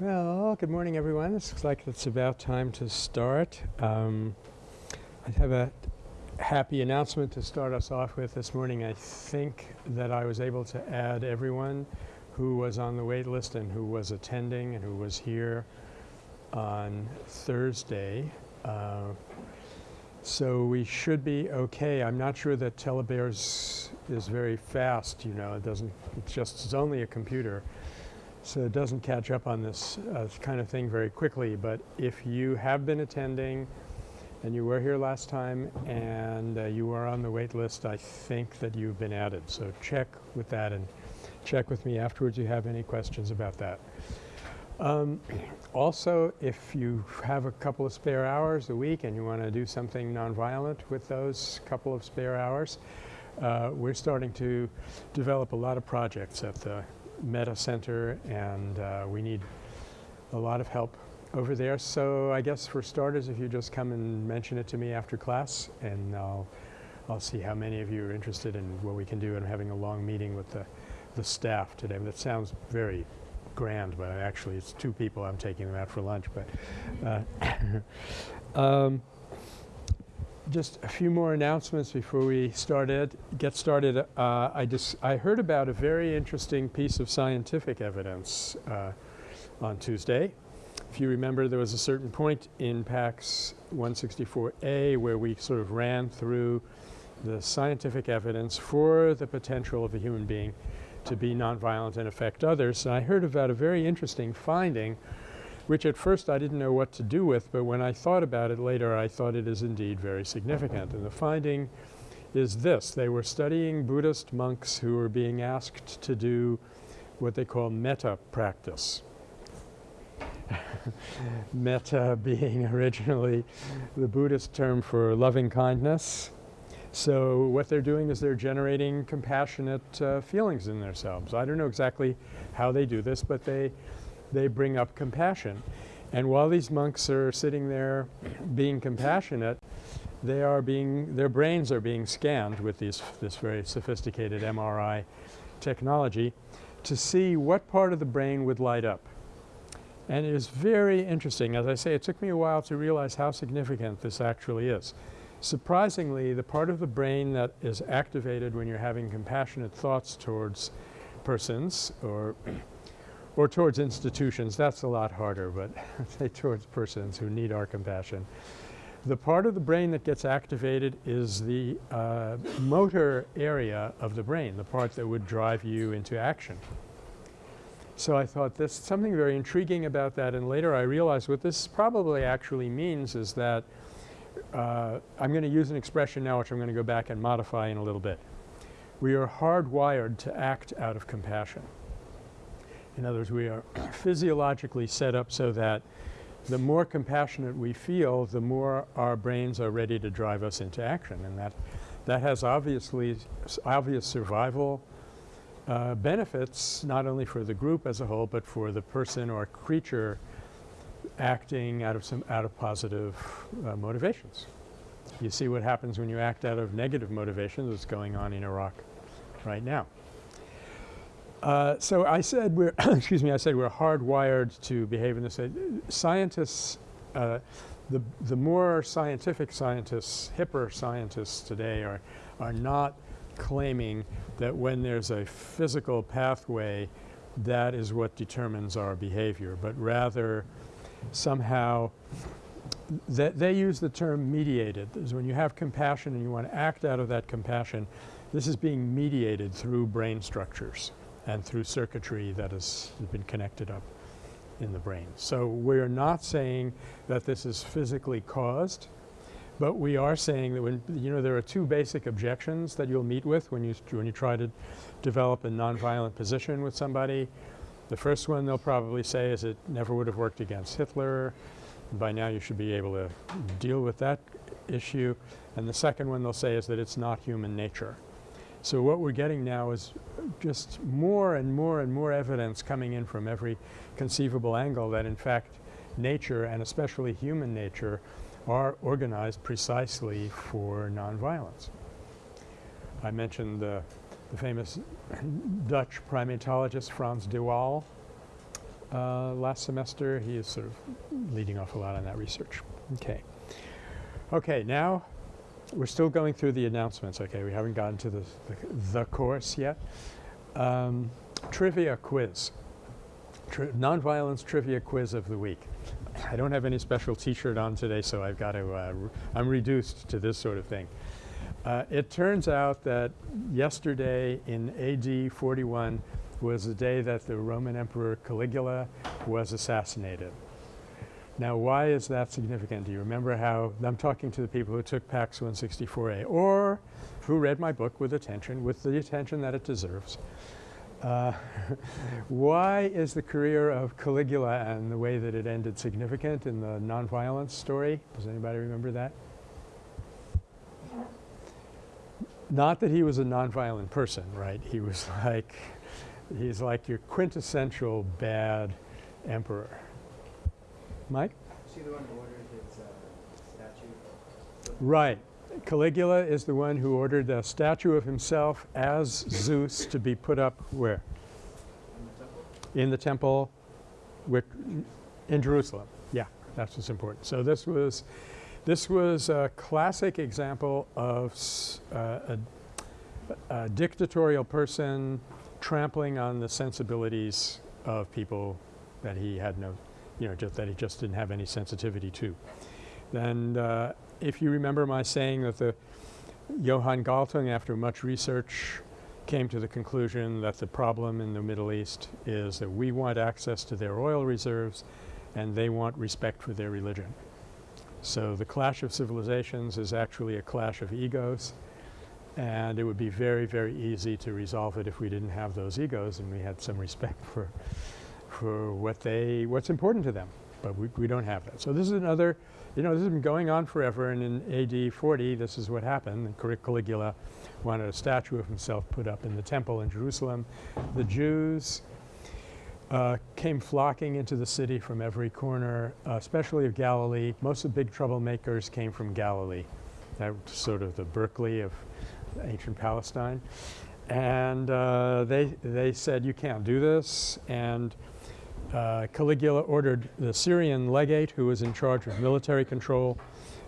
Well, good morning everyone. This looks like it's about time to start. Um, I have a happy announcement to start us off with this morning. I think that I was able to add everyone who was on the wait list and who was attending and who was here on Thursday. Uh, so we should be okay. I'm not sure that Telebears is very fast, you know, it doesn't, it's just, it's only a computer. So it doesn't catch up on this uh, kind of thing very quickly, but if you have been attending and you were here last time and uh, you are on the wait list, I think that you've been added. So check with that and check with me afterwards if you have any questions about that. Um, also, if you have a couple of spare hours a week and you want to do something nonviolent with those couple of spare hours, uh, we're starting to develop a lot of projects at the Metta Center and uh, we need a lot of help over there. So I guess for starters, if you just come and mention it to me after class and I'll, I'll see how many of you are interested in what we can do and having a long meeting with the, the staff today. That sounds very grand, but actually it's two people. I'm taking them out for lunch. But uh, um, just a few more announcements before we started, get started. Uh, I, just, I heard about a very interesting piece of scientific evidence uh, on Tuesday. If you remember, there was a certain point in PACS 164A where we sort of ran through the scientific evidence for the potential of a human being to be nonviolent and affect others. And I heard about a very interesting finding which at first I didn't know what to do with, but when I thought about it later I thought it is indeed very significant. And the finding is this. They were studying Buddhist monks who were being asked to do what they call metta practice. metta being originally the Buddhist term for loving kindness. So what they're doing is they're generating compassionate uh, feelings in themselves. I don't know exactly how they do this, but they they bring up compassion. And while these monks are sitting there being compassionate, they are being, their brains are being scanned with these, this very sophisticated MRI technology to see what part of the brain would light up. And it is very interesting. As I say, it took me a while to realize how significant this actually is. Surprisingly, the part of the brain that is activated when you're having compassionate thoughts towards persons or or towards institutions, that's a lot harder, but say towards persons who need our compassion. The part of the brain that gets activated is the uh, motor area of the brain, the part that would drive you into action. So I thought there's something very intriguing about that and later I realized what this probably actually means is that uh, I'm going to use an expression now which I'm going to go back and modify in a little bit. We are hardwired to act out of compassion. In other words, we are physiologically set up so that the more compassionate we feel, the more our brains are ready to drive us into action. And that, that has obviously obvious survival uh, benefits, not only for the group as a whole, but for the person or creature acting out of some out of positive uh, motivations. You see what happens when you act out of negative motivations that's going on in Iraq right now. Uh, so I said we're excuse me I said we're hardwired to behave in this way. Scientists uh, the, the more scientific scientists, hipper scientists today are, are not claiming that when there's a physical pathway that is what determines our behavior, but rather somehow that they use the term mediated. Is when you have compassion and you want to act out of that compassion, this is being mediated through brain structures and through circuitry that has been connected up in the brain. So we're not saying that this is physically caused, but we are saying that when, you know, there are two basic objections that you'll meet with when you, when you try to develop a nonviolent position with somebody. The first one they'll probably say is it never would have worked against Hitler. By now you should be able to deal with that issue. And the second one they'll say is that it's not human nature. So what we're getting now is just more and more and more evidence coming in from every conceivable angle that in fact nature and especially human nature are organized precisely for nonviolence. I mentioned the, the famous Dutch primatologist Frans de Waal. uh, last semester. He is sort of leading off a lot on that research. Okay. Okay, now we're still going through the announcements, okay? We haven't gotten to the, the, the course yet. Um, trivia quiz. Tri nonviolence trivia quiz of the week. I don't have any special t-shirt on today, so I've got to, uh, I'm reduced to this sort of thing. Uh, it turns out that yesterday in AD 41 was the day that the Roman Emperor Caligula was assassinated. Now why is that significant? Do you remember how – I'm talking to the people who took PACS 164A or who read my book with attention, with the attention that it deserves. Uh, why is the career of Caligula and the way that it ended significant in the nonviolence story? Does anybody remember that? Not that he was a nonviolent person, right? He was like – he's like your quintessential bad emperor. Mike? The one who ordered his uh, statue? Right. Caligula is the one who ordered a statue of himself as Zeus to be put up where? In the temple? In the temple in Jerusalem. Yeah, that's what's important. So this was this was a classic example of uh, a, a dictatorial person trampling on the sensibilities of people that he had no, you know, that he just didn't have any sensitivity to. And uh, if you remember my saying that the Johan Galtung after much research came to the conclusion that the problem in the Middle East is that we want access to their oil reserves and they want respect for their religion. So the clash of civilizations is actually a clash of egos and it would be very, very easy to resolve it if we didn't have those egos and we had some respect for what they, what's important to them. But we, we don't have that. So this is another, you know, this has been going on forever and in AD 40 this is what happened. Caligula wanted a statue of himself put up in the temple in Jerusalem. The Jews uh, came flocking into the city from every corner, uh, especially of Galilee. Most of the big troublemakers came from Galilee. That was sort of the Berkeley of ancient Palestine. And uh, they, they said, you can't do this. And uh, Caligula ordered the Syrian legate who was in charge of military control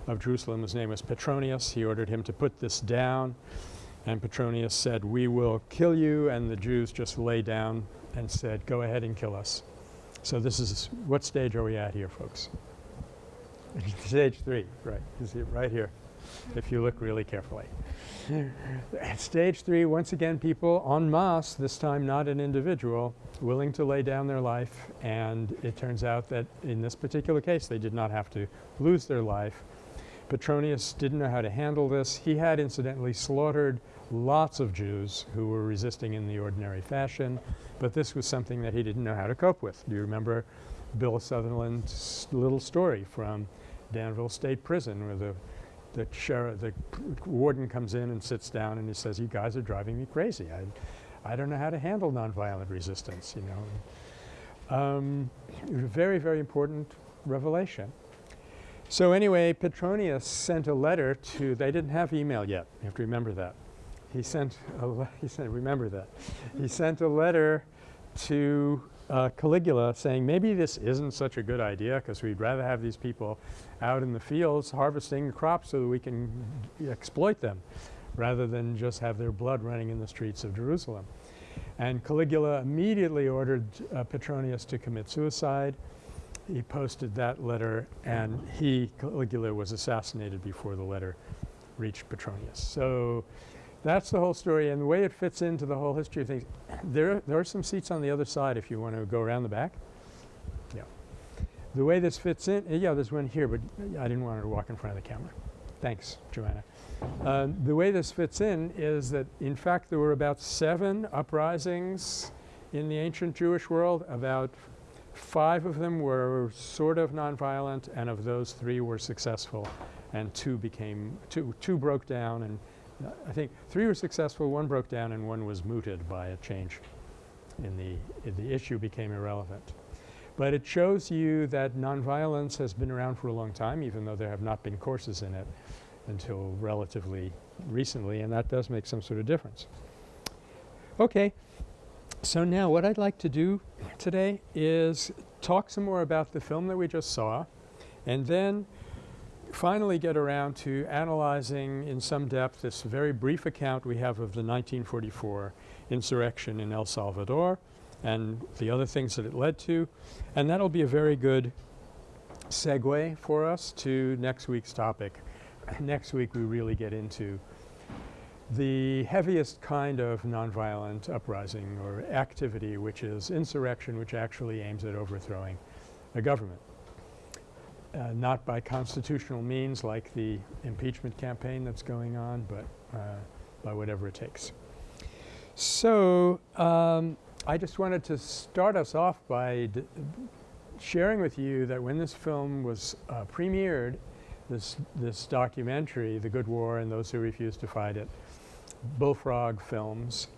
of Jerusalem, his name was Petronius, he ordered him to put this down. And Petronius said, we will kill you. And the Jews just lay down and said, go ahead and kill us. So this is, what stage are we at here, folks? stage three, right, you see it right here, if you look really carefully. At stage three, once again, people en masse, this time not an individual, willing to lay down their life. And it turns out that in this particular case, they did not have to lose their life. Petronius didn't know how to handle this. He had incidentally slaughtered lots of Jews who were resisting in the ordinary fashion, but this was something that he didn't know how to cope with. Do you remember Bill Sutherland's little story from Danville State Prison where the the sheriff, the warden comes in and sits down and he says, you guys are driving me crazy. I, I don't know how to handle nonviolent resistance, you know. Um, very, very important revelation. So anyway, Petronius sent a letter to, they didn't have email yet, you have to remember that. He sent a, he sent, remember that. he sent a letter to uh, Caligula saying maybe this isn't such a good idea because we'd rather have these people out in the fields harvesting crops so that we can exploit them rather than just have their blood running in the streets of Jerusalem. And Caligula immediately ordered uh, Petronius to commit suicide. He posted that letter and he, Caligula, was assassinated before the letter reached Petronius. So that's the whole story and the way it fits into the whole history of things. There, there are some seats on the other side if you want to go around the back. Yeah. The way this fits in, yeah, there's one here, but I didn't want her to walk in front of the camera. Thanks, Joanna. Uh, the way this fits in is that in fact there were about seven uprisings in the ancient Jewish world. About five of them were sort of nonviolent and of those three were successful and two became, two, two broke down and I think three were successful, one broke down and one was mooted by a change in the, the issue became irrelevant. But it shows you that nonviolence has been around for a long time even though there have not been courses in it until relatively recently and that does make some sort of difference. Okay. So now what I'd like to do today is talk some more about the film that we just saw and then finally get around to analyzing in some depth this very brief account we have of the 1944 insurrection in El Salvador and the other things that it led to. And that'll be a very good segue for us to next week's topic. next week we really get into the heaviest kind of nonviolent uprising or activity which is insurrection which actually aims at overthrowing a government. Uh, not by constitutional means like the impeachment campaign that's going on, but uh, by whatever it takes. So, um, I just wanted to start us off by sharing with you that when this film was uh, premiered, this, this documentary, The Good War and Those Who Refuse to Fight It, Bullfrog Films,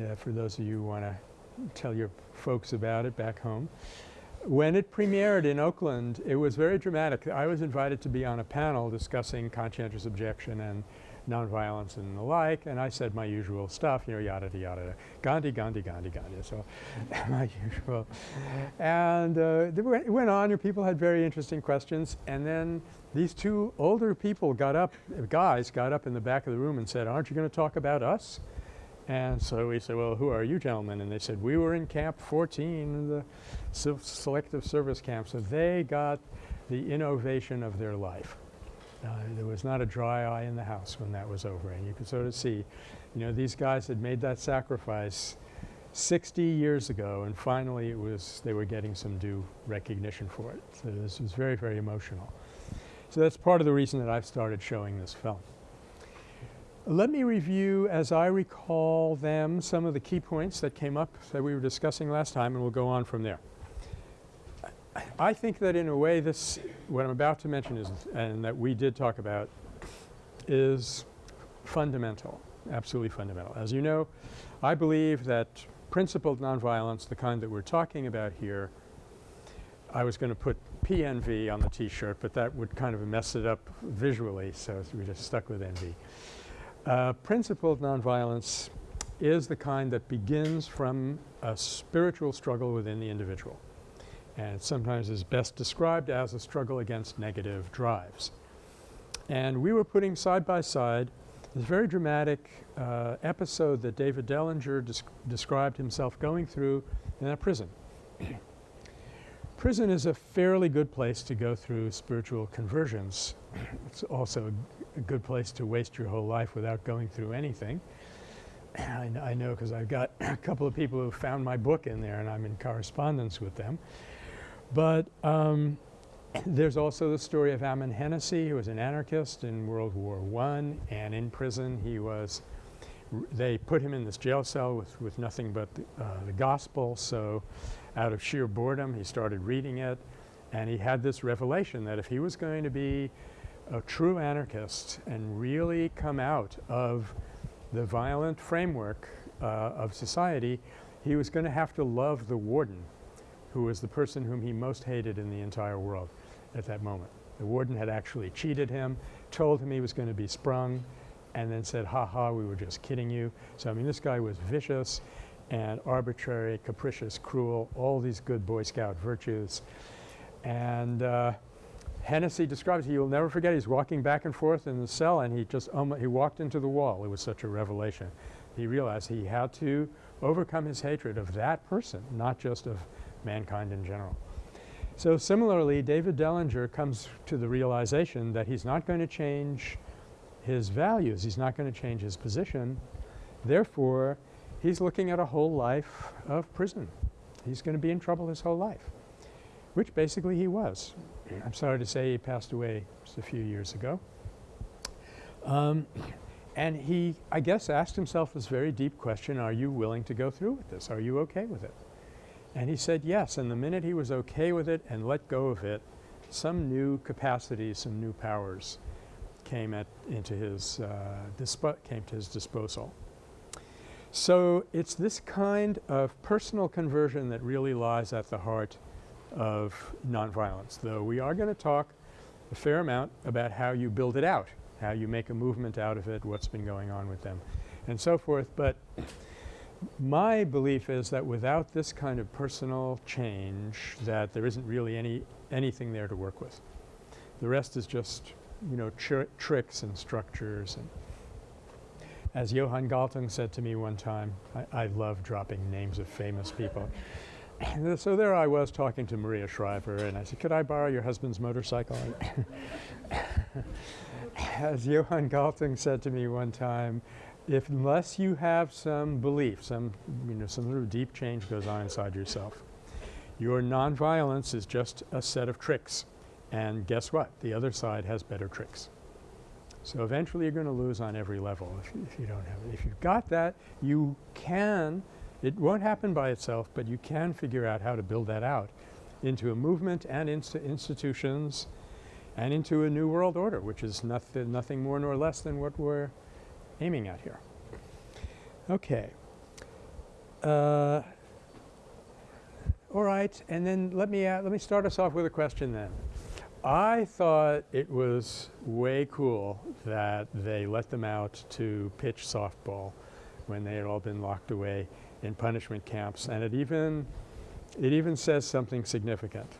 uh, for those of you who want to tell your folks about it back home. When it premiered in Oakland, it was very dramatic. I was invited to be on a panel discussing conscientious objection and nonviolence and the like, and I said my usual stuff, you know, yada, yada, yada. Gandhi, Gandhi, Gandhi, Gandhi. So my usual. And uh, it went on, and people had very interesting questions. And then these two older people got up, guys got up in the back of the room and said, aren't you going to talk about us? And so we said, well, who are you gentlemen? And they said, we were in Camp 14, the selective service camp. So they got the innovation of their life. Uh, there was not a dry eye in the house when that was over. And you could sort of see, you know, these guys had made that sacrifice 60 years ago and finally it was, they were getting some due recognition for it. So this was very, very emotional. So that's part of the reason that I've started showing this film. Let me review, as I recall them, some of the key points that came up that we were discussing last time and we'll go on from there. I think that in a way this, what I'm about to mention is, and that we did talk about, is fundamental, absolutely fundamental. As you know, I believe that principled nonviolence, the kind that we're talking about here, I was going to put PNV on the t-shirt, but that would kind of mess it up visually, so we just stuck with NV. Uh, principled nonviolence is the kind that begins from a spiritual struggle within the individual and sometimes is best described as a struggle against negative drives. And we were putting side by side this very dramatic uh, episode that David Dellinger desc described himself going through in a prison. prison is a fairly good place to go through spiritual conversions. it's also a good place to waste your whole life without going through anything. I, I know because I've got a couple of people who found my book in there and I'm in correspondence with them. But um, there's also the story of Ammon Hennacy who was an anarchist in World War I and in prison he was they put him in this jail cell with, with nothing but the, uh, the gospel so out of sheer boredom he started reading it and he had this revelation that if he was going to be a true anarchist and really come out of the violent framework uh, of society, he was going to have to love the warden, who was the person whom he most hated in the entire world at that moment. The warden had actually cheated him, told him he was going to be sprung, and then said, ha ha, we were just kidding you. So I mean this guy was vicious and arbitrary, capricious, cruel, all these good Boy Scout virtues. And uh, Hennacy describes, he will never forget, he's walking back and forth in the cell and he just, um, he walked into the wall. It was such a revelation. He realized he had to overcome his hatred of that person, not just of mankind in general. So similarly, David Dellinger comes to the realization that he's not going to change his values. He's not going to change his position. Therefore, he's looking at a whole life of prison. He's going to be in trouble his whole life, which basically he was. I'm sorry to say he passed away just a few years ago. Um, and he, I guess, asked himself this very deep question, are you willing to go through with this? Are you okay with it? And he said yes. And the minute he was okay with it and let go of it, some new capacities, some new powers came at, into his, uh, came to his disposal. So it's this kind of personal conversion that really lies at the heart of nonviolence, though we are going to talk a fair amount about how you build it out, how you make a movement out of it, what's been going on with them, and so forth. But My belief is that without this kind of personal change that there isn't really any anything there to work with. The rest is just, you know, tr tricks and structures and as Johan Galtung said to me one time, I, I love dropping names of famous people. And so there I was talking to Maria Shriver and I said, could I borrow your husband's motorcycle? as Johan Galtung said to me one time, if unless you have some belief, some, you know, some sort of deep change goes on inside yourself, your nonviolence is just a set of tricks. And guess what? The other side has better tricks. So eventually you're going to lose on every level if, you- if you don't have it. If you've got that, you can, it won't happen by itself, but you can figure out how to build that out into a movement and into institutions and into a new world order, which is nothing, nothing more nor less than what we're aiming at here. Okay. Uh, all right, and then let me, uh, let me start us off with a question then. I thought it was way cool that they let them out to pitch softball when they had all been locked away in punishment camps, and it even, it even says something significant.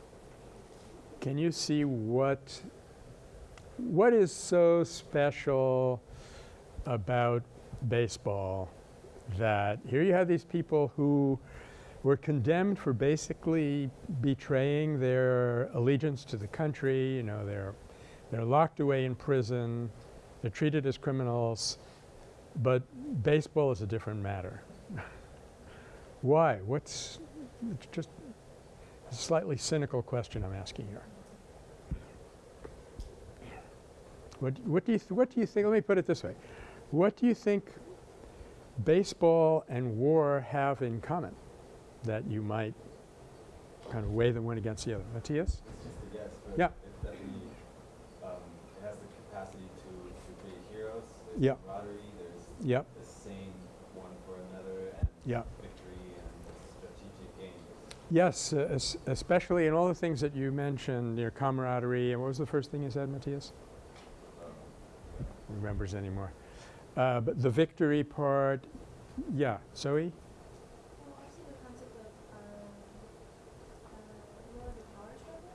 Can you see what, what is so special about baseball that here you have these people who were condemned for basically betraying their allegiance to the country. You know, they're, they're locked away in prison. They're treated as criminals. But baseball is a different matter. Why? What's it's just a slightly cynical question I'm asking here. What, what do you what do you think? Let me put it this way: What do you think baseball and war have in common? That you might kind of weigh them one against the other. Matthias? It's just a guess, but Yeah. it definitely, um, it has the capacity to, to create heroes. There's Yeah. camaraderie, there's Yep. the same one for another, and Yeah. victory and strategic games. Yes, uh, es- especially in all the things that you mentioned, your camaraderie, and what was the first thing you said, Matthias? Um, Remembers anymore. Uh, but the victory part, yeah. Zoe? Well, also the concept of, um, uh, more of the power struggle.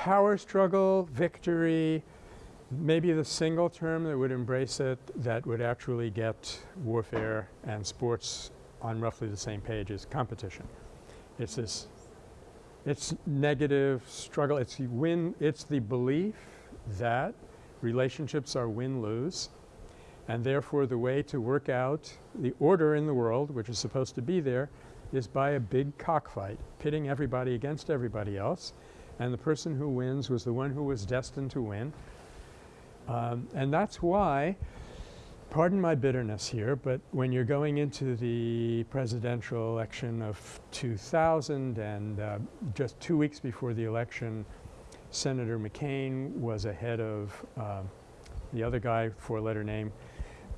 Power struggle, victory, maybe the single term that would embrace it that would actually get warfare and sports on roughly the same page is competition. It's this It's negative struggle. It's win. It's the belief that relationships are win-lose, and therefore the way to work out the order in the world, which is supposed to be there, is by a big cockfight, pitting everybody against everybody else, and the person who wins was the one who was destined to win. Um, and that's why pardon my bitterness here, but when you're going into the presidential election of 2000 and uh, just two weeks before the election, Senator McCain was ahead of um, the other guy, four-letter name,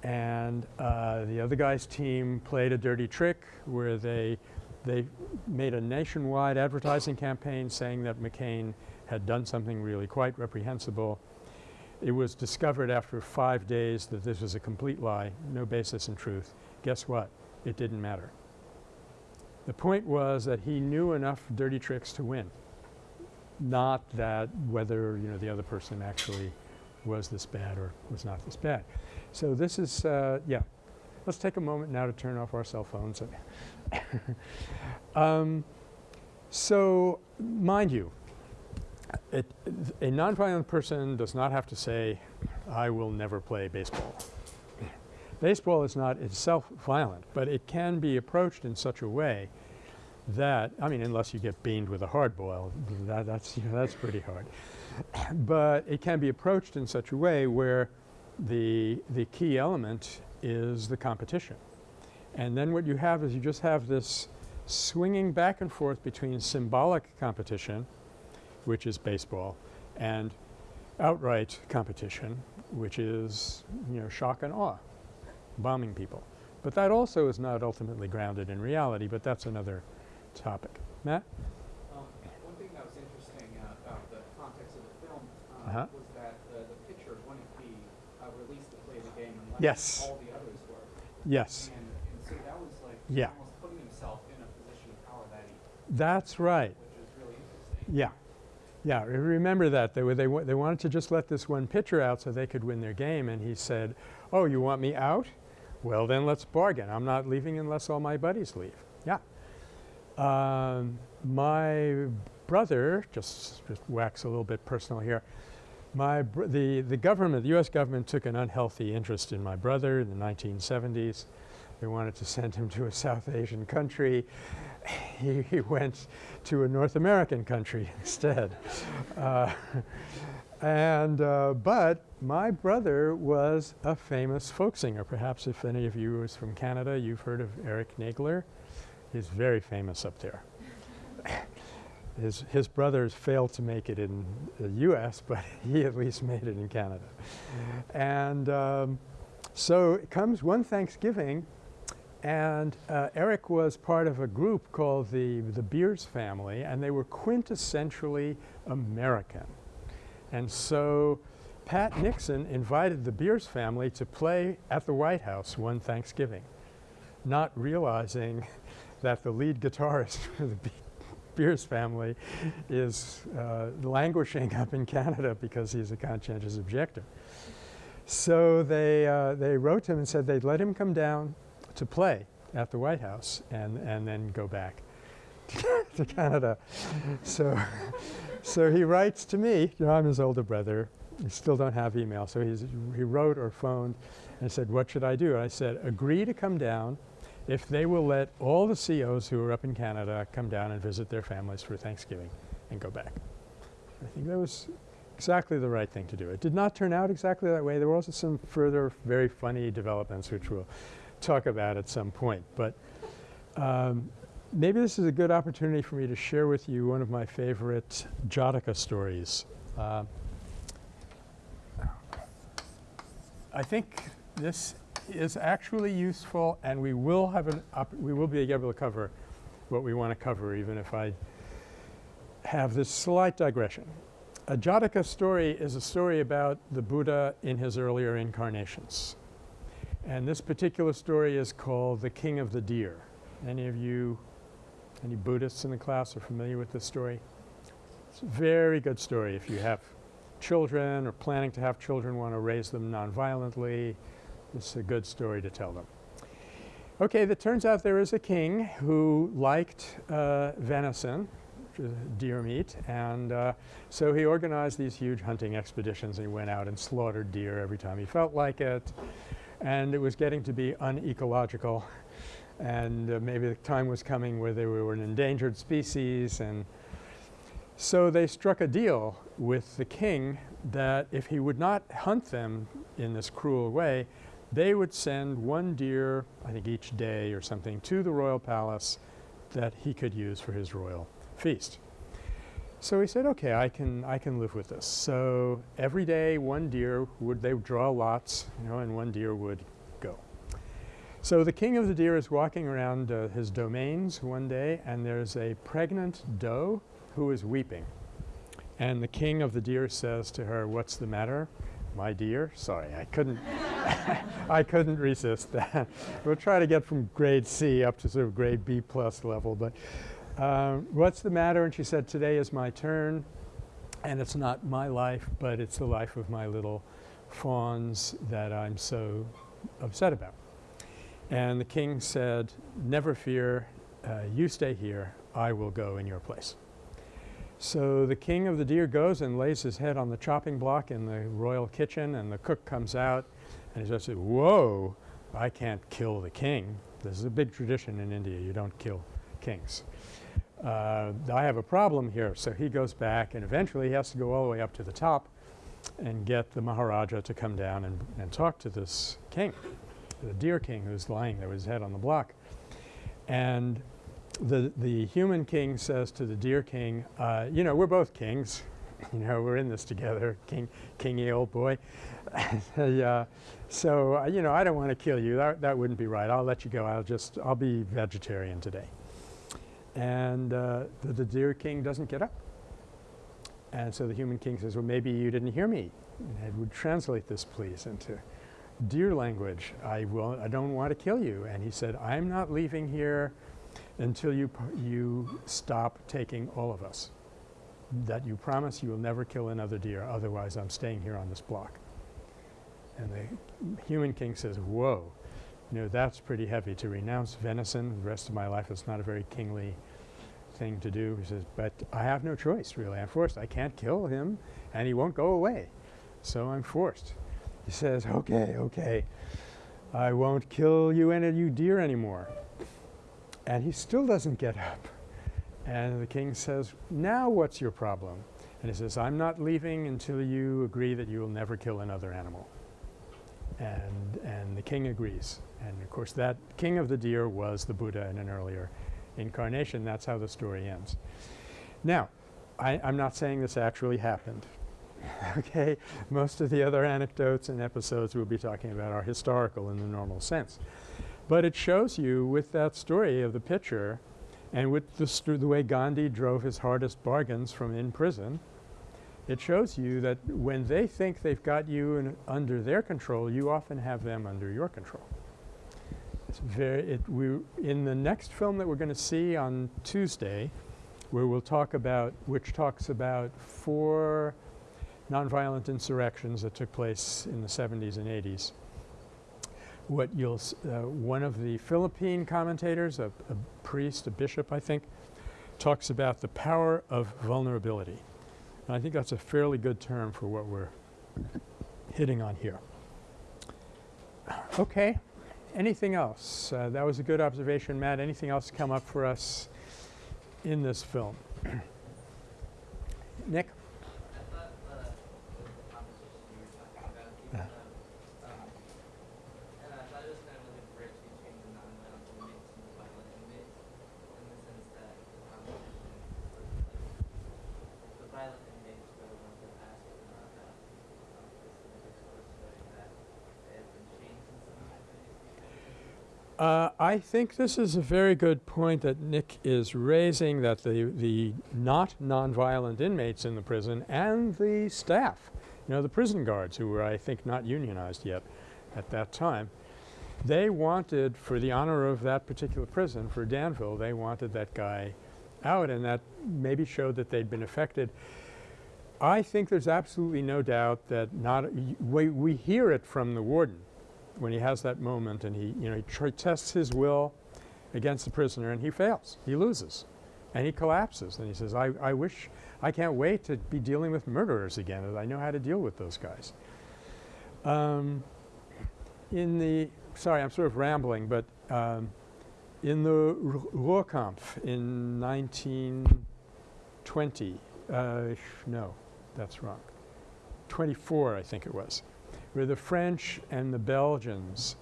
and uh, the other guy's team played a dirty trick where they they made a nationwide advertising campaign saying that McCain had done something really quite reprehensible. It was discovered after five days that this was a complete lie, no basis in truth. Guess what? It didn't matter. The point was that he knew enough dirty tricks to win, not that whether you know the other person actually was this bad or was not this bad. So this is uh, yeah. Let's take a moment now to turn off our cell phones. um, so mind you, it, a nonviolent person does not have to say, I will never play baseball. baseball is not itself violent, but it can be approached in such a way that, I mean, unless you get beamed with a hard boil, that, that's, you know, that's pretty hard. but it can be approached in such a way where the, the key element is the competition. And then what you have is you just have this swinging back and forth between symbolic competition which is baseball, and outright competition, which is, you know, shock and awe, bombing people. But that also is not ultimately grounded in reality, but that's another topic. Matt? Um, one thing that was interesting uh, about the context of the film uh, Uh-huh. was that the, the pitcher wouldn't be uh, released to play the game unless Yes. all the others were. Yes. And, and so that was like Yeah. almost putting himself in a position of power that he, That's right. which is really interesting. Yeah. Yeah, remember that. They, were, they, they wanted to just let this one pitcher out so they could win their game. And he said, Oh, you want me out? Well, then let's bargain. I'm not leaving unless all my buddies leave. Yeah. Um, my brother, just, just wax a little bit personal here. My the, the government, the U.S. government took an unhealthy interest in my brother in the 1970s. They wanted to send him to a South Asian country. He, he went to a North American country instead. Uh, and uh, but my brother was a famous folk singer. Perhaps if any of you is from Canada, you've heard of Eric Nagler. He's very famous up there. His his brothers failed to make it in the U.S., but he at least made it in Canada. And um, so it comes one Thanksgiving, and uh, Eric was part of a group called the the Beers family, and they were quintessentially American. And so Pat Nixon invited the Beers family to play at the White House one Thanksgiving, not realizing that the lead guitarist for the Be- family is uh, languishing up in Canada because he's a conscientious objector. So they, uh, they wrote to him and said they'd let him come down to play at the White House and, and then go back to Canada. So, so he writes to me, you know, I'm his older brother. We still don't have email. So he wrote or phoned and said, What should I do? I said, Agree to come down if they will let all the COs who are up in Canada come down and visit their families for Thanksgiving and go back. I think that was exactly the right thing to do. It did not turn out exactly that way. There were also some further very funny developments which we'll talk about at some point. But um, maybe this is a good opportunity for me to share with you one of my favorite Jataka stories. Uh, I think this is actually useful, and we will have an we will be able to cover what we want to cover, even if I have this slight digression. A Jataka story is a story about the Buddha in his earlier incarnations. And this particular story is called The King of the Deer. Any of you, any Buddhists in the class are familiar with this story? It's a very good story if you have children or planning to have children, want to raise them nonviolently. Is a good story to tell them. Okay, it turns out there is a king who liked uh, venison, deer meat, and uh, so he organized these huge hunting expeditions. He went out and slaughtered deer every time he felt like it, and it was getting to be unecological. And uh, maybe the time was coming where they were an endangered species, and so they struck a deal with the king that if he would not hunt them in this cruel way, they would send one deer, I think each day or something, to the royal palace that he could use for his royal feast. So he said, okay, I can, I can live with this. So every day one deer would, they would draw lots, you know, and one deer would go. So the king of the deer is walking around uh, his domains one day, and there's a pregnant doe who is weeping. And the king of the deer says to her, what's the matter? My dear, sorry, I couldn't, I couldn't resist that. we'll try to get from grade C up to sort of grade B plus level, but um, what's the matter? And she said, today is my turn, and it's not my life, but it's the life of my little fawns that I'm so upset about. And the king said, never fear, uh, you stay here, I will go in your place. So the king of the deer goes and lays his head on the chopping block in the royal kitchen, and the cook comes out and he says, Whoa, I can't kill the king. This is a big tradition in India. You don't kill kings. Uh, I have a problem here. So he goes back, and eventually he has to go all the way up to the top and get the Maharaja to come down and, and talk to this king, the deer king who's lying there with his head on the block. And the, the human king says to the deer king, uh, you know, we're both kings. you know, we're in this together, king, kingy old boy. uh, so, uh, you know, I don't want to kill you. That, that wouldn't be right. I'll let you go. I'll just, I'll be vegetarian today. And uh, the, the deer king doesn't get up. And so the human king says, well, maybe you didn't hear me. And I would translate this, please, into deer language. I, will, I don't want to kill you. And he said, I'm not leaving here until you, you stop taking all of us. That you promise you will never kill another deer, otherwise I'm staying here on this block. And the human king says, whoa, you know, that's pretty heavy to renounce venison the rest of my life. It's not a very kingly thing to do. He says, but I have no choice, really. I'm forced. I can't kill him, and he won't go away. So I'm forced. He says, okay, okay, I won't kill you any you deer anymore. And he still doesn't get up. And the king says, now what's your problem? And he says, I'm not leaving until you agree that you will never kill another animal. And, and the king agrees. And of course that king of the deer was the Buddha in an earlier incarnation. That's how the story ends. Now, I, I'm not saying this actually happened. okay? Most of the other anecdotes and episodes we'll be talking about are historical in the normal sense. But it shows you with that story of the pitcher and with the, the way Gandhi drove his hardest bargains from in prison, it shows you that when they think they've got you in, under their control, you often have them under your control. It's very, it, we, in the next film that we're going to see on Tuesday, where we'll talk about, which talks about four nonviolent insurrections that took place in the 70s and 80s. What you'll, uh, one of the Philippine commentators, a, a priest, a bishop, I think, talks about the power of vulnerability. And I think that's a fairly good term for what we're hitting on here. Okay. Anything else? Uh, that was a good observation, Matt. Anything else come up for us in this film? Nick? I thought uh, the the competition you were talking about, Yeah. even though, um, and I thought it was kind of like a bridge between the non-violent inmates and the violent inmates, in the sense that the competition was like, the violent inmates were the ones that asked for non-violent um, specific source showing that they had been changed in some way by these people. Uh, I think this is a very good point that Nick is raising that the, the not nonviolent inmates in the prison and the staff, you know, the prison guards who were, I think, not unionized yet at that time, they wanted, for the honor of that particular prison, for Danville, they wanted that guy out, and that maybe showed that they'd been affected. I think there's absolutely no doubt that not, we, we hear it from the warden when he has that moment and he, you know, he tests his will against the prisoner and he fails. He loses. And he collapses and he says, I, I wish, I can't wait to be dealing with murderers again. I know how to deal with those guys. Um, in the, sorry, I'm sort of rambling, but um, in the Ru- Ruhrkampf in 1920, uh, no, that's wrong, 24 I think it was, where the French and the Belgians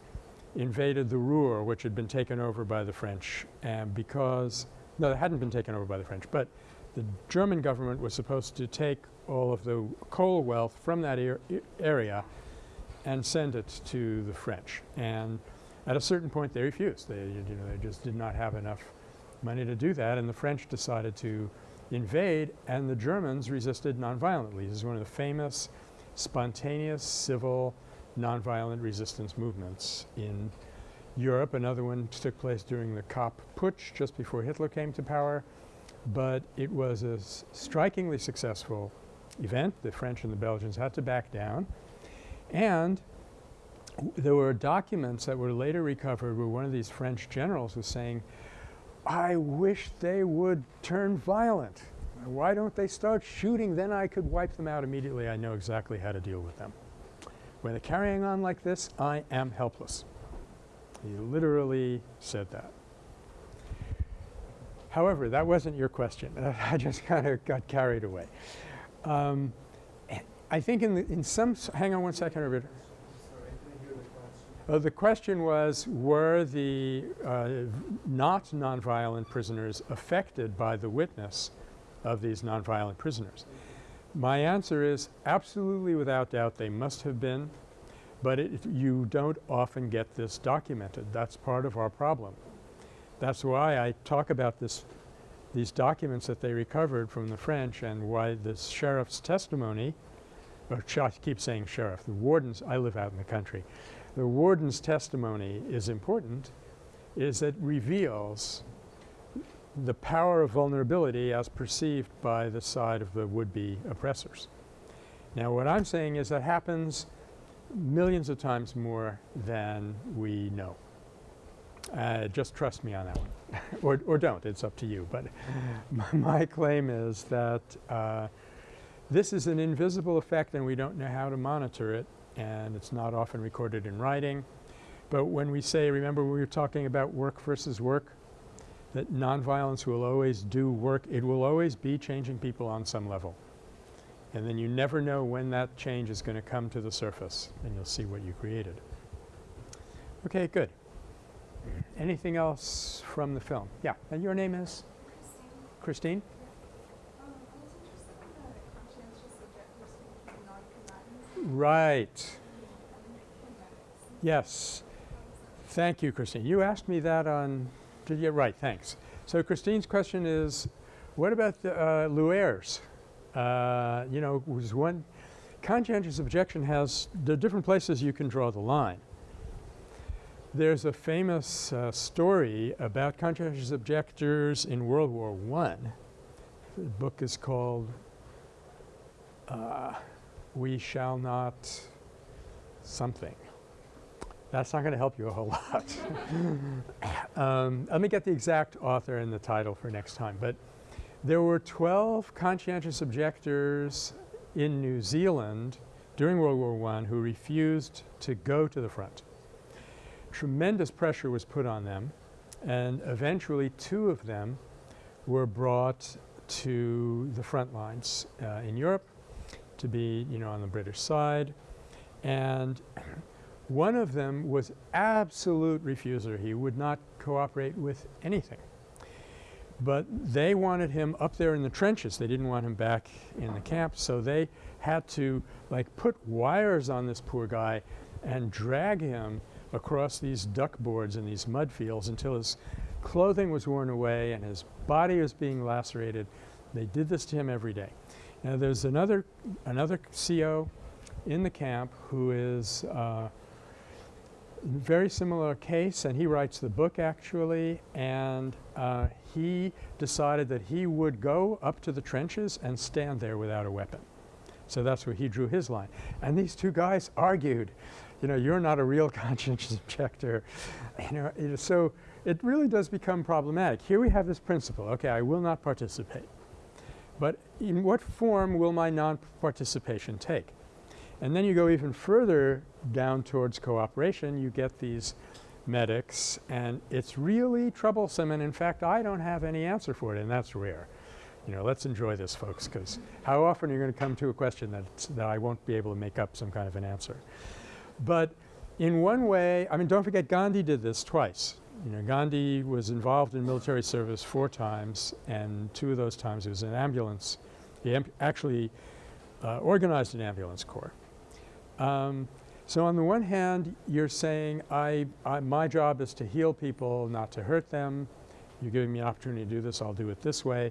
invaded the Ruhr, which had been taken over by the French, and because, no, it hadn't been taken over by the French, but the German government was supposed to take all of the coal wealth from that i- area and send it to the French. And at a certain point, they refused. They, you know, they just did not have enough money to do that, and the French decided to invade, and the Germans resisted nonviolently. This is one of the famous spontaneous civil nonviolent resistance movements in Europe. Another one took place during the Kapp Putsch just before Hitler came to power, but it was a strikingly successful event. The French and the Belgians had to back down, and there were documents that were later recovered where one of these French generals was saying, I wish they would turn violent. Why don't they start shooting? Then I could wipe them out immediately. I know exactly how to deal with them. When they're carrying on like this, I am helpless. He literally said that. However, that wasn't your question. I just kind of got carried away. Um, I think in, the, in some, hang on one second, Robert. Sorry, I didn't hear the question. Uh, the question was, were the uh, not nonviolent prisoners affected by the witness of these nonviolent prisoners? My answer is absolutely without doubt they must have been, but it, you don't often get this documented. That's part of our problem. That's why I talk about this, these documents that they recovered from the French and why the sheriff's testimony, or I keep saying sheriff, the wardens, I live out in the country, the warden's testimony is important is it reveals the power of vulnerability as perceived by the side of the would-be oppressors. Now what I'm saying is that happens millions of times more than we know. Uh, just trust me on that one or, or don't, it's up to you. But my claim is that uh, this is an invisible effect and we don't know how to monitor it and it's not often recorded in writing. But when we say, remember we were talking about work versus work, that nonviolence will always do work, it will always be changing people on some level. And then you never know when that change is going to come to the surface and you'll see what you created. Okay, good. Anything else from the film? Yeah, and your name is? Christine? Um, I was interested in the conscientious objectors being non-combatants Right. Yes. Thank you, Christine. You asked me that on, you? Right, thanks. So Christine's question is, what about the uh, Luer's? Uh, you know, was one conscientious objection has the different places you can draw the line. There's a famous uh, story about conscientious objectors in World War One. The book is called uh, "We Shall Not Something." That's not going to help you a whole lot. um, let me get the exact author and the title for next time. But there were 12 conscientious objectors in New Zealand during World War I who refused to go to the front. Tremendous pressure was put on them and eventually two of them were brought to the front lines uh, in Europe to be, you know, on the British side. And one of them was absolute refuser. He would not cooperate with anything. But they wanted him up there in the trenches. They didn't want him back in the camp. So they had to like put wires on this poor guy and drag him across these duck boards in these mud fields until his clothing was worn away and his body was being lacerated. They did this to him every day. Now there's another another CO in the camp who is uh, very similar case and he writes the book actually and uh, he decided that he would go up to the trenches and stand there without a weapon. So that's where he drew his line. And these two guys argued, you know, you're not a real conscientious objector. You know, so it really does become problematic. Here we have this principle, okay, I will not participate. But in what form will my non-participation take? And then you go even further down towards cooperation, you get these medics and it's really troublesome and in fact I don't have any answer for it and that's rare. You know, let's enjoy this folks because how often are you going to come to a question that's, that I won't be able to make up some kind of an answer. But in one way, I mean don't forget Gandhi did this twice. You know, Gandhi was involved in military service four times and two of those times he was in ambulance. He actually uh, organized an ambulance corps. Um, so on the one hand, you're saying I, I, my job is to heal people, not to hurt them. You're giving me an opportunity to do this, I'll do it this way.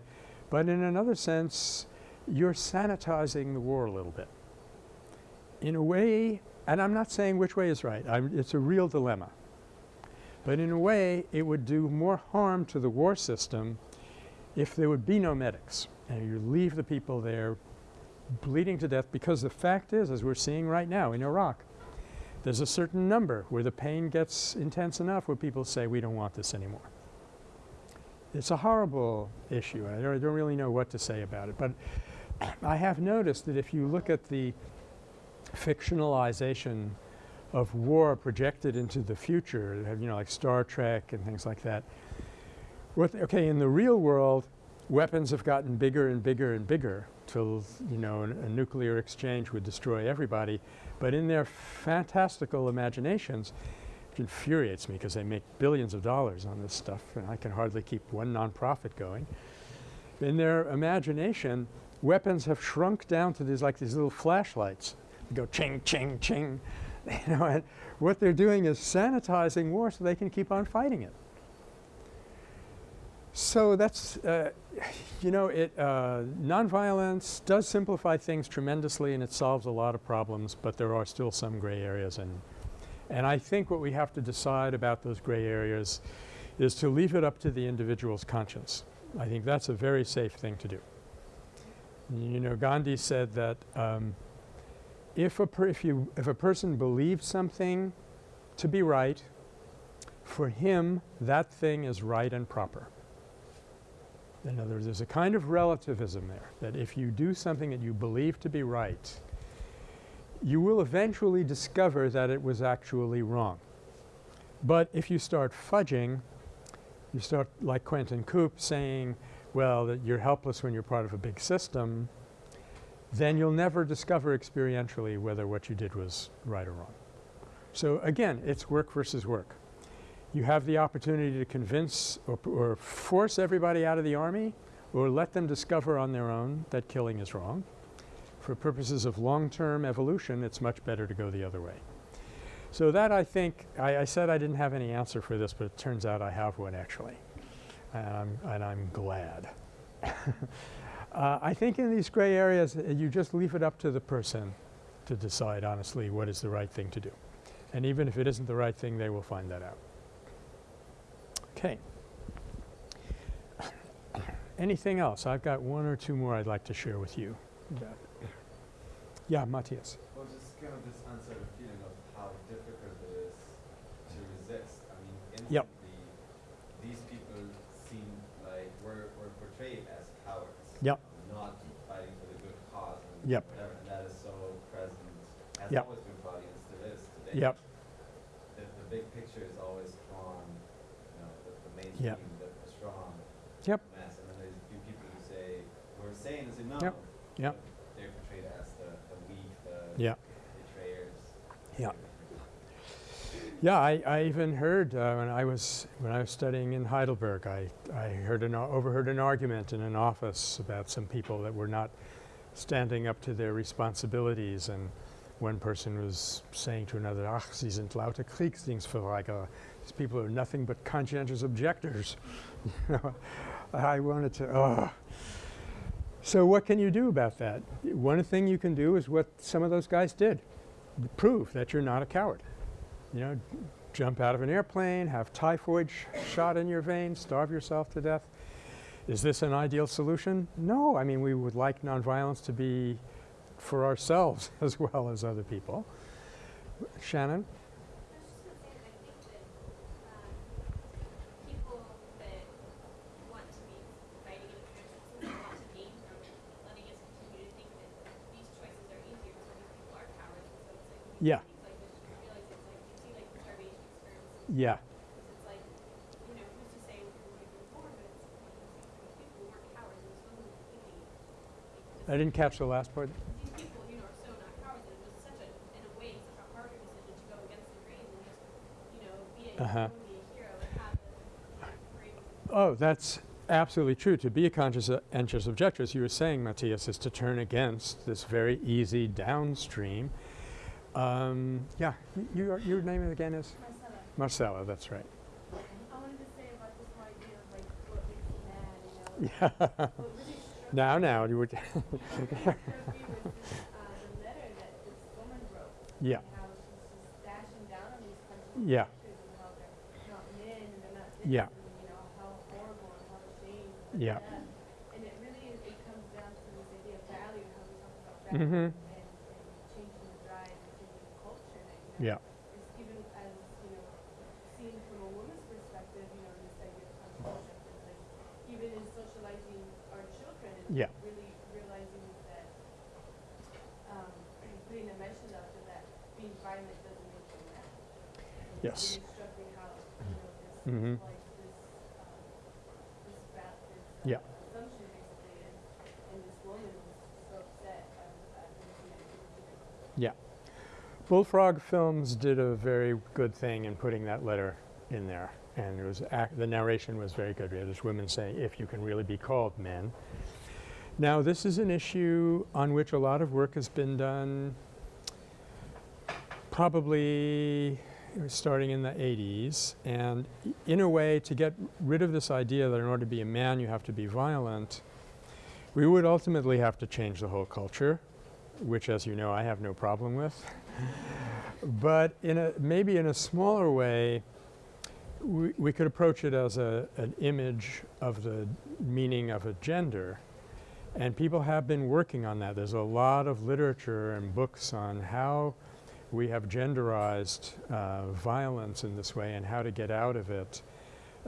But in another sense, you're sanitizing the war a little bit. In a way, and I'm not saying which way is right, I'm, it's a real dilemma. But in a way, it would do more harm to the war system if there would be no medics and you leave the people there bleeding to death because the fact is, as we're seeing right now in Iraq, there's a certain number where the pain gets intense enough where people say we don't want this anymore. It's a horrible issue. I don't, I don't really know what to say about it. But I have noticed that if you look at the fictionalization of war projected into the future, you know, like Star Trek and things like that. Okay, in the real world, weapons have gotten bigger and bigger and bigger till, you know, a nuclear exchange would destroy everybody. But in their fantastical imaginations, it infuriates me because they make billions of dollars on this stuff and I can hardly keep one nonprofit going. In their imagination, weapons have shrunk down to these like these little flashlights. They go ching, ching, ching. you know, and what they're doing is sanitizing war so they can keep on fighting it. So that's, uh, you know, it, uh, nonviolence does simplify things tremendously and it solves a lot of problems, but there are still some gray areas. And, and I think what we have to decide about those gray areas is to leave it up to the individual's conscience. I think that's a very safe thing to do. You know, Gandhi said that um, if a if you if a person believes something to be right, for him that thing is right and proper. In other words, there's a kind of relativism there that if you do something that you believe to be right, you will eventually discover that it was actually wrong. But if you start fudging, you start like Quentin Coop saying, well, that you're helpless when you're part of a big system, then you'll never discover experientially whether what you did was right or wrong. So again, it's work versus work. You have the opportunity to convince or, or force everybody out of the army or let them discover on their own that killing is wrong. For purposes of long-term evolution, it's much better to go the other way. So that I think I, I said I didn't have any answer for this, but it turns out I have one actually, and I'm, and I'm glad. uh, I think in these gray areas, uh, you just leave it up to the person to decide honestly what is the right thing to do. And even if it isn't the right thing, they will find that out. Okay. Anything else? I've got one or two more I'd like to share with you. Yeah, Matthias. Well, just kind of this uncertain feeling of how difficult it is to resist. I mean, Yep. these people seem like we're, we're portrayed as cowards. Yep. Not fighting for the good cause and Yep. whatever. And that is so present, has Yep. always been probably and still is today. Yep. The, the big picture is always drawn, you know, the, the mainstream, Yep. the, the strong Yep. mass. And then there's a few people who say, we're sane as no. Yep. Yep. They're portrayed as the, the weak, the Yeah. betrayers. Yeah. Yeah, I, I even heard uh, when I was when I was studying in Heidelberg, I, I heard an overheard an argument in an office about some people that were not standing up to their responsibilities, and one person was saying to another, "Ach, Sie sind lauter Kriegsdienstverweigerer." These people are nothing but conscientious objectors. I wanted to. Oh. So what can you do about that? One thing you can do is what some of those guys did prove that you're not a coward. You know, jump out of an airplane, have typhoid sh shot in your veins, starve yourself to death. Is this an ideal solution? No. I mean, we would like nonviolence to be for ourselves as well as other people. Shannon? Go I didn't catch the last part. the brave uh-huh. Oh, that's absolutely true. To be a conscientious uh, objector, as you were saying, Matthias, is to turn against this very easy downstream. Um, yeah, y- your, your name again is? Marcella. Marcella, that's right. I wanted to say about this idea of like what makes you mad, you know. Yeah. What really now, now, you would. what really struck me was this, uh, the letter that this woman wrote. Yeah. How she's just dashing down on these country Yeah. and how they're not men and they're not this Yeah. you know how horrible and how ashamed. Yeah. death. And it really it comes down to this idea of value, how we talk about value Mhm. And Yeah. really realizing that um, putting a message out there that being violent doesn't make you mad. Yes. It struck me how you know this Mhm. like this um, this ba- this uh, Yeah. assumption basically, and, and this woman was so upset at, at losing that kid. Yeah. Bullfrog Films did a very good thing in putting that letter in there. And it was the narration was very good. We had this woman saying, if you can really be called men. Now, this is an issue on which a lot of work has been done probably starting in the 80s. And in a way, to get rid of this idea that in order to be a man, you have to be violent, we would ultimately have to change the whole culture, which, as you know, I have no problem with. But in a maybe in a smaller way, we, we could approach it as a, an image of the meaning of a gender. And people have been working on that. There's a lot of literature and books on how we have genderized uh, violence in this way and how to get out of it.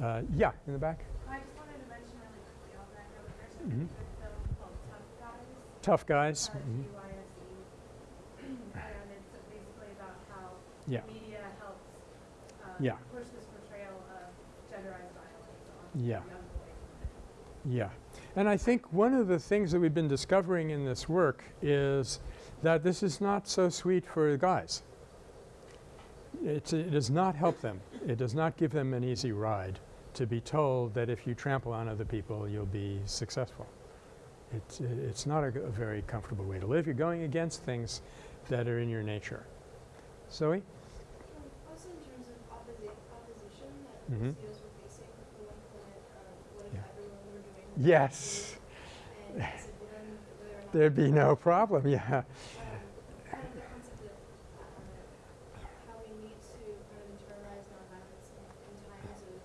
Uh, yeah, in the back. I just wanted to mention really quickly on that note, there's a good film called Tough Guise. Tough Guise. uh, mhm. TYSE. And it's basically about how Yeah. media helps uh, Yeah. push this portrayal of genderized violence on Yeah. young boys. Yeah. And I think one of the things that we've been discovering in this work is that this is not so sweet for the guys. It's, it does not help them. It does not give them an easy ride to be told that if you trample on other people, you'll be successful. It's, it's not a very comfortable way to live. You're going against things that are in your nature. Zoe? Then whether or not. There'd be no problem, yeah. Um, kind of the concept of, um, how we need to kind of internalize nonviolence in, in times of,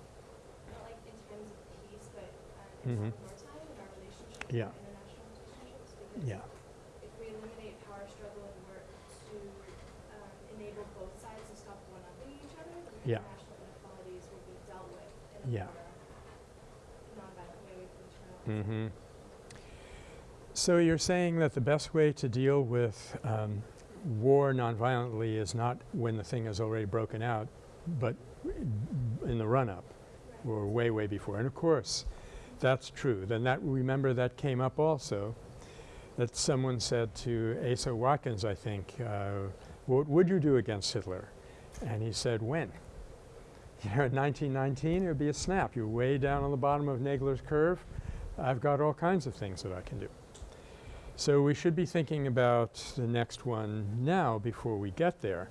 not like in times of peace, but, uh, in mm-hmm. times of wartime in our relationships, Yeah. international relationships, because Yeah. if we eliminate power struggle and work to um, enable both sides to stop one-upping each other, Yeah. international inequalities will be dealt with in a Yeah. more nonviolent way we can internalize. Mm-hmm. So you're saying that the best way to deal with um, war nonviolently is not when the thing is already broken out, but in the run-up or way, way before. And of course, that's true. Then that remember that came up also. That someone said to Asa Watkins, I think, uh, "What would you do against Hitler?" And he said, "When?" In 1919, it would be a snap. You're way down on the bottom of Nagler's curve. I've got all kinds of things that I can do. So we should be thinking about the next one now before we get there.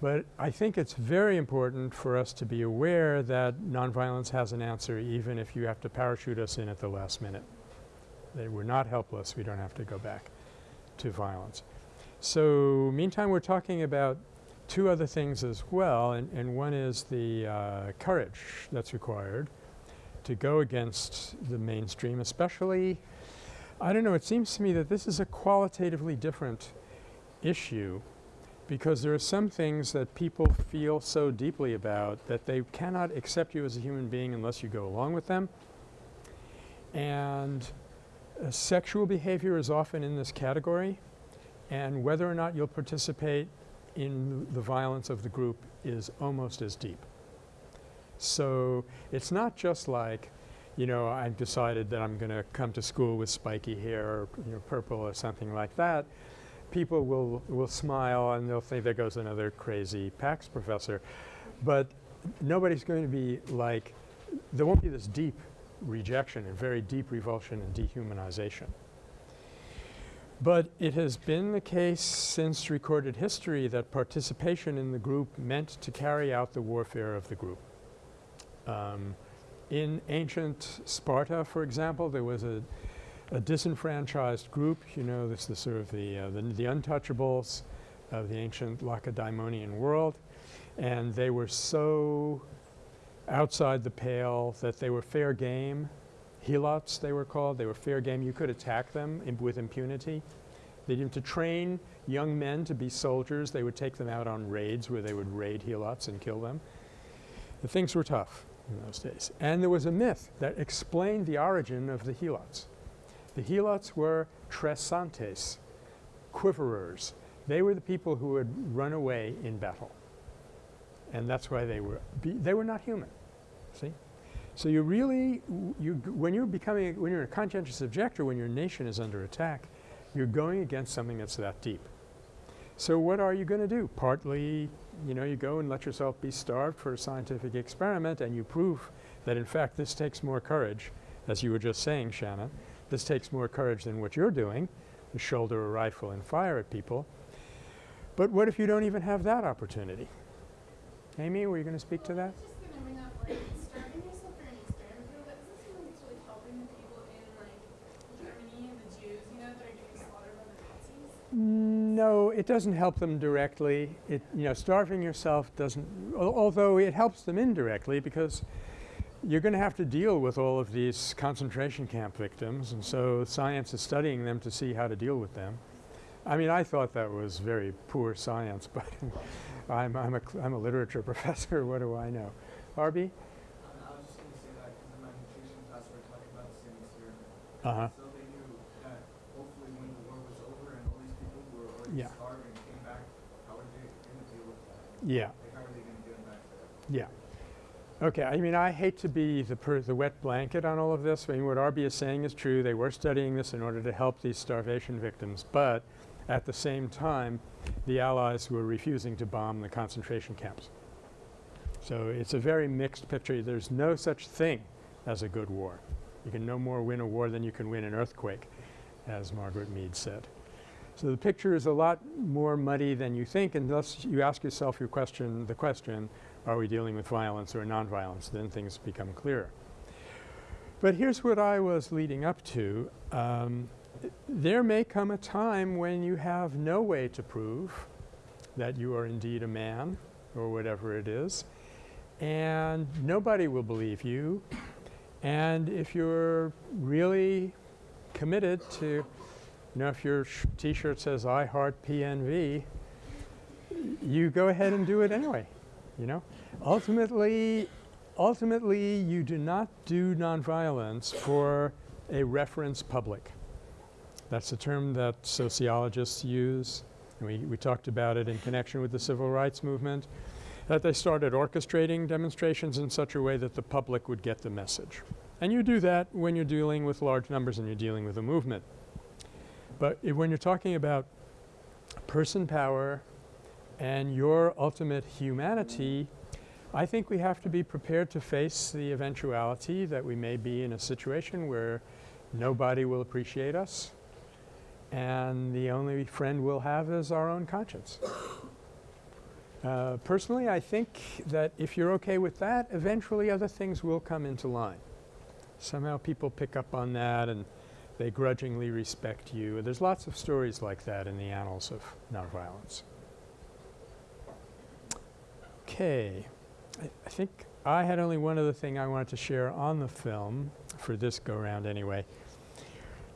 But I think it's very important for us to be aware that nonviolence has an answer even if you have to parachute us in at the last minute. That we're not helpless. We don't have to go back to violence. So meantime, we're talking about two other things as well, and, and one is the uh, courage that's required to go against the mainstream, especially, I don't know, it seems to me that this is a qualitatively different issue because there are some things that people feel so deeply about that they cannot accept you as a human being unless you go along with them. And uh, sexual behavior is often in this category, and whether or not you'll participate in the violence of the group is almost as deep. So it's not just like, you know, I've decided that I'm going to come to school with spiky hair or you know, purple or something like that. People will, will smile and they'll think there goes another crazy PACS professor. But nobody's going to be like, there won't be this deep rejection and very deep revulsion and dehumanization. But it has been the case since recorded history that participation in the group meant to carry out the warfare of the group. Um, in ancient Sparta, for example, there was a, a disenfranchised group, you know, this is sort of the, uh, the, the untouchables of the ancient Lacedaemonian world, and they were so outside the pale that they were fair game. Helots, they were called. They were fair game. You could attack them with impunity. They didn't to train young men to be soldiers. They would take them out on raids where they would raid Helots and kill them. The things were tough in those days. And there was a myth that explained the origin of the Helots. The Helots were tresantes, quiverers. They were the people who would run away in battle. And that's why they were, they were not human, see? So you really, you, when you're becoming, when you're a conscientious objector, when your nation is under attack, you're going against something that's that deep. So what are you going to do? Partly, you know, you go and let yourself be starved for a scientific experiment and you prove that in fact this takes more courage, as you were just saying, Shannon, This takes more courage than what you're doing, to shoulder a rifle and fire at people. But what if you don't even have that opportunity? Amy, were you going to speak to that? I was just gonna bring up, like, starving yourself for an experiment, though, but isn't something that's really helping the people in, like, Germany and the Jews, you know, that are getting slaughtered by the Nazis? No, it doesn't help them directly. It, you know, starving yourself doesn't, al- although it helps them indirectly because you're going to have to deal with all of these concentration camp victims, and so science is studying them to see how to deal with them. I mean, I thought that was very poor science, but I'm, I'm, a, I'm a literature professor. What do I know? Arby? Um, I was just gonna say that because in my nutrition class we were talking about the same experiment. Uh-huh. So them back to Yeah. Okay, I mean, I hate to be the, per, the wet blanket on all of this. I mean, what Arby is saying is true. They were studying this in order to help these starvation victims, but at the same time, the Allies were refusing to bomb the concentration camps. So it's a very mixed picture. There's no such thing as a good war. You can no more win a war than you can win an earthquake, as Margaret Mead said. So the picture is a lot more muddy than you think unless you ask yourself your question, the question, are we dealing with violence or nonviolence? Then things become clearer. But here's what I was leading up to. Um, there may come a time when you have no way to prove that you are indeed a man or whatever it is, and nobody will believe you. And if you're really committed to, you know, if your t-shirt says I heart PNV, you go ahead and do it anyway, you know? Ultimately, ultimately you do not do nonviolence for a reference public. That's a term that sociologists use. We, we talked about it in connection with the civil rights movement, that they started orchestrating demonstrations in such a way that the public would get the message. And you do that when you're dealing with large numbers and you're dealing with a movement. But when you're talking about person power and your ultimate humanity, I think we have to be prepared to face the eventuality that we may be in a situation where nobody will appreciate us and the only friend we'll have is our own conscience. Uh, personally, I think that if you're okay with that, eventually other things will come into line. Somehow people pick up on that and they grudgingly respect you. There's lots of stories like that in the annals of nonviolence. Okay. I, I think I had only one other thing I wanted to share on the film, for this go round anyway,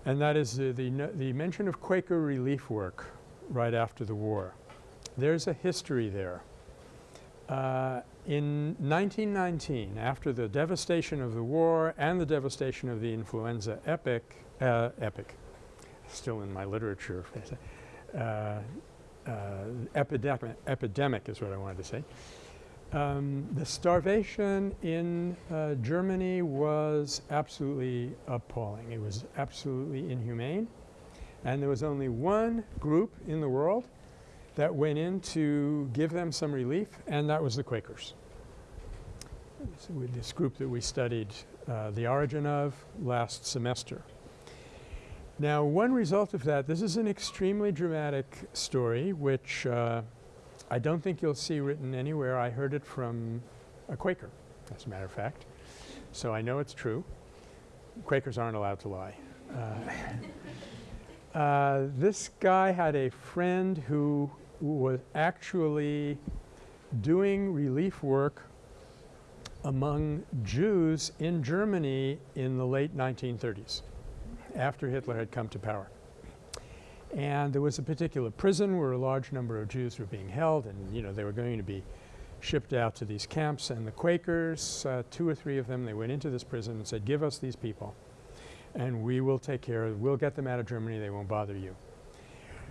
and that is the, the, no- the mention of Quaker relief work right after the war. There's a history there. Uh, in 1919, after the devastation of the war and the devastation of the influenza epic, uh, epic, still in my literature, uh, uh, epidemic, epidemic is what I wanted to say. Um, the starvation in uh, Germany was absolutely appalling. It was absolutely inhumane. And there was only one group in the world that went in to give them some relief, and that was the Quakers. So this group that we studied uh, the origin of last semester. Now, one result of that, this is an extremely dramatic story, which uh, I don't think you'll see written anywhere. I heard it from a Quaker, as a matter of fact. So I know it's true. Quakers aren't allowed to lie. Uh, uh, this guy had a friend who was actually doing relief work among Jews in Germany in the late 1930s, after Hitler had come to power. And there was a particular prison where a large number of Jews were being held, and you know they were going to be shipped out to these camps. And the Quakers, uh, two or three of them, they went into this prison and said, "Give us these people, and we will take care of. We'll get them out of Germany. They won't bother you."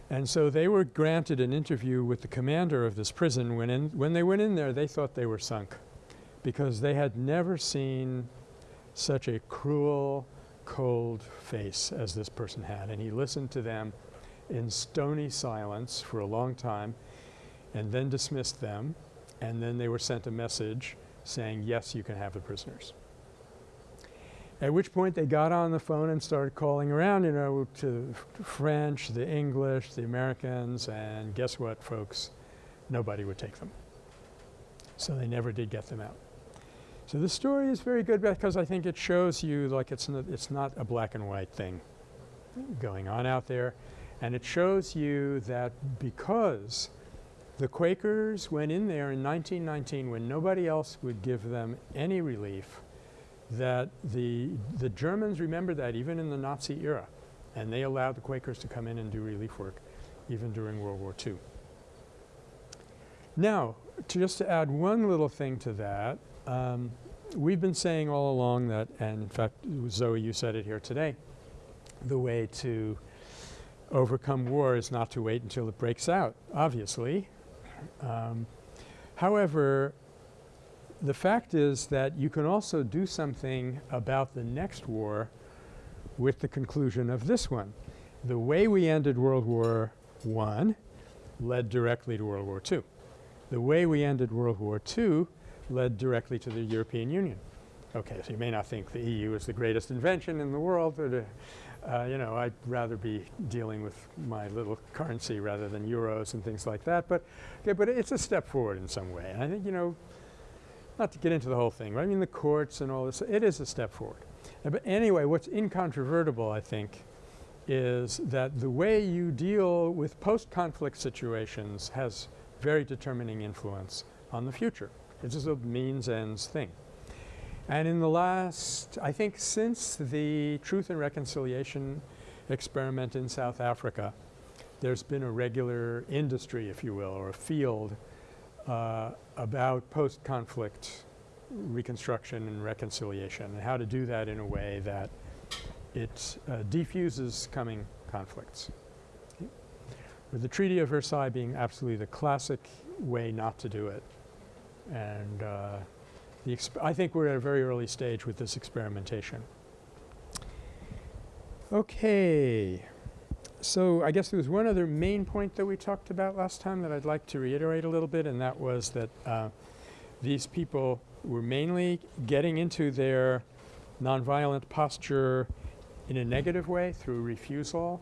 And so they were granted an interview with the commander of this prison. When in, when they went in there, they thought they were sunk, because they had never seen such a cruel, cold face as this person had. And he listened to them in stony silence for a long time and then dismissed them. And then they were sent a message saying, yes, you can have the prisoners. At which point they got on the phone and started calling around, you know, to f- French, the English, the Americans, and guess what, folks? Nobody would take them. So they never did get them out. So the story is very good because I think it shows you like it's not, it's not a black and white thing going on out there. And it shows you that because the Quakers went in there in 1919 when nobody else would give them any relief, that the, the Germans remembered that even in the Nazi era. And they allowed the Quakers to come in and do relief work even during World War II. Now, to just to add one little thing to that, um, we've been saying all along that, and in fact, Zoe, you said it here today, the way to overcome war is not to wait until it breaks out, obviously. Um, however, the fact is that you can also do something about the next war with the conclusion of this one. The way we ended World War I led directly to World War II. The way we ended World War II led directly to the European Union. Okay, so you may not think the EU is the greatest invention in the world, but uh, uh, you know, I'd rather be dealing with my little currency rather than euros and things like that. But, okay, but it's a step forward in some way. And I think, you know, not to get into the whole thing, but I mean the courts and all this, it is a step forward. Uh, but anyway, what's incontrovertible, I think, is that the way you deal with post-conflict situations has very determining influence on the future. It's just a means-ends thing. And in the last, I think since the Truth and Reconciliation experiment in South Africa, there's been a regular industry, if you will, or a field uh, about post-conflict reconstruction and reconciliation and how to do that in a way that it uh, defuses coming conflicts. With the Treaty of Versailles being absolutely the classic way not to do it. And uh, I think we're at a very early stage with this experimentation. Okay. So I guess there was one other main point that we talked about last time that I'd like to reiterate a little bit and that was that uh, these people were mainly getting into their nonviolent posture in a negative way through refusal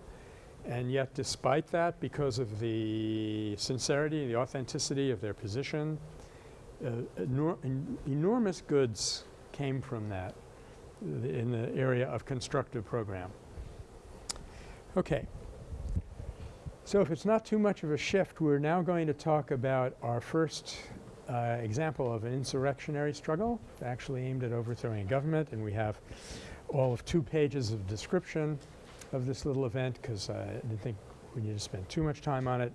and yet despite that because of the sincerity, the authenticity of their position, enor en enormous goods came from that in the area of constructive program. Okay. So if it's not too much of a shift, we're now going to talk about our first uh, example of an insurrectionary struggle actually aimed at overthrowing a government and we have all of two pages of description of this little event because I didn't think we need to spend too much time on it.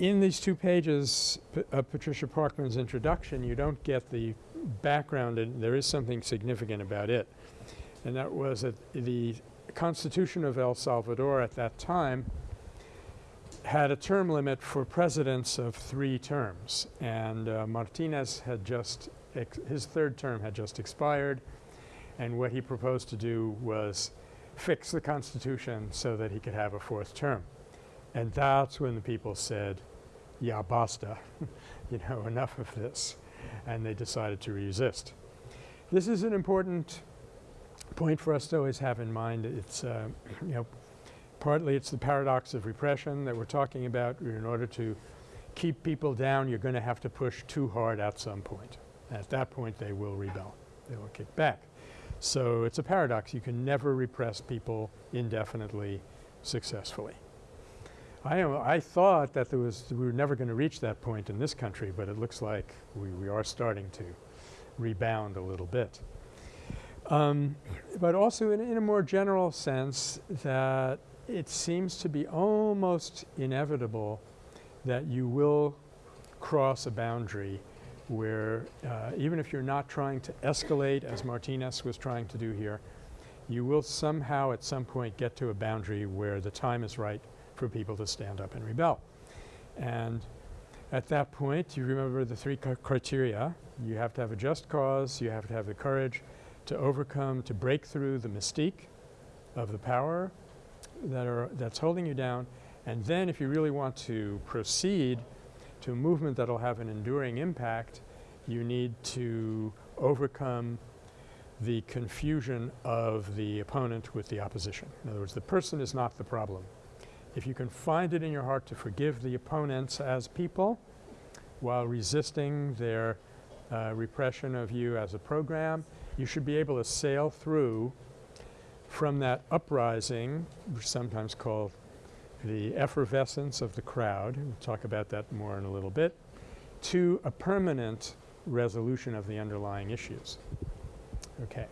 In these two pages of Patricia Parkman's introduction you don't get the background and there is something significant about it. And that was that the Constitution of El Salvador at that time had a term limit for presidents of three terms. And uh, Martinez had just his third term had just expired. And what he proposed to do was fix the Constitution so that he could have a fourth term. And that's when the people said, yeah, basta, you know, enough of this, and they decided to resist. This is an important point for us to always have in mind. It's, uh, you know, partly it's the paradox of repression that we're talking about. In order to keep people down, you're going to have to push too hard at some point. At that point, they will rebel. They will kick back. So it's a paradox. You can never repress people indefinitely successfully. I, I thought that there was we were never going to reach that point in this country, but it looks like we, we are starting to rebound a little bit. Um, but also in, in a more general sense that it seems to be almost inevitable that you will cross a boundary where uh, even if you're not trying to escalate as Martinez was trying to do here, you will somehow at some point get to a boundary where the time is right for people to stand up and rebel. And at that point you remember the three criteria. You have to have a just cause, you have to have the courage to overcome, to break through the mystique of the power that are that's holding you down and then if you really want to proceed to a movement that will have an enduring impact, you need to overcome the confusion of the opponent with the opposition. In other words, the person is not the problem. If you can find it in your heart to forgive the opponents as people while resisting their uh, repression of you as a program, you should be able to sail through from that uprising, sometimes called the effervescence of the crowd, we'll talk about that more in a little bit, to a permanent resolution of the underlying issues. Okay.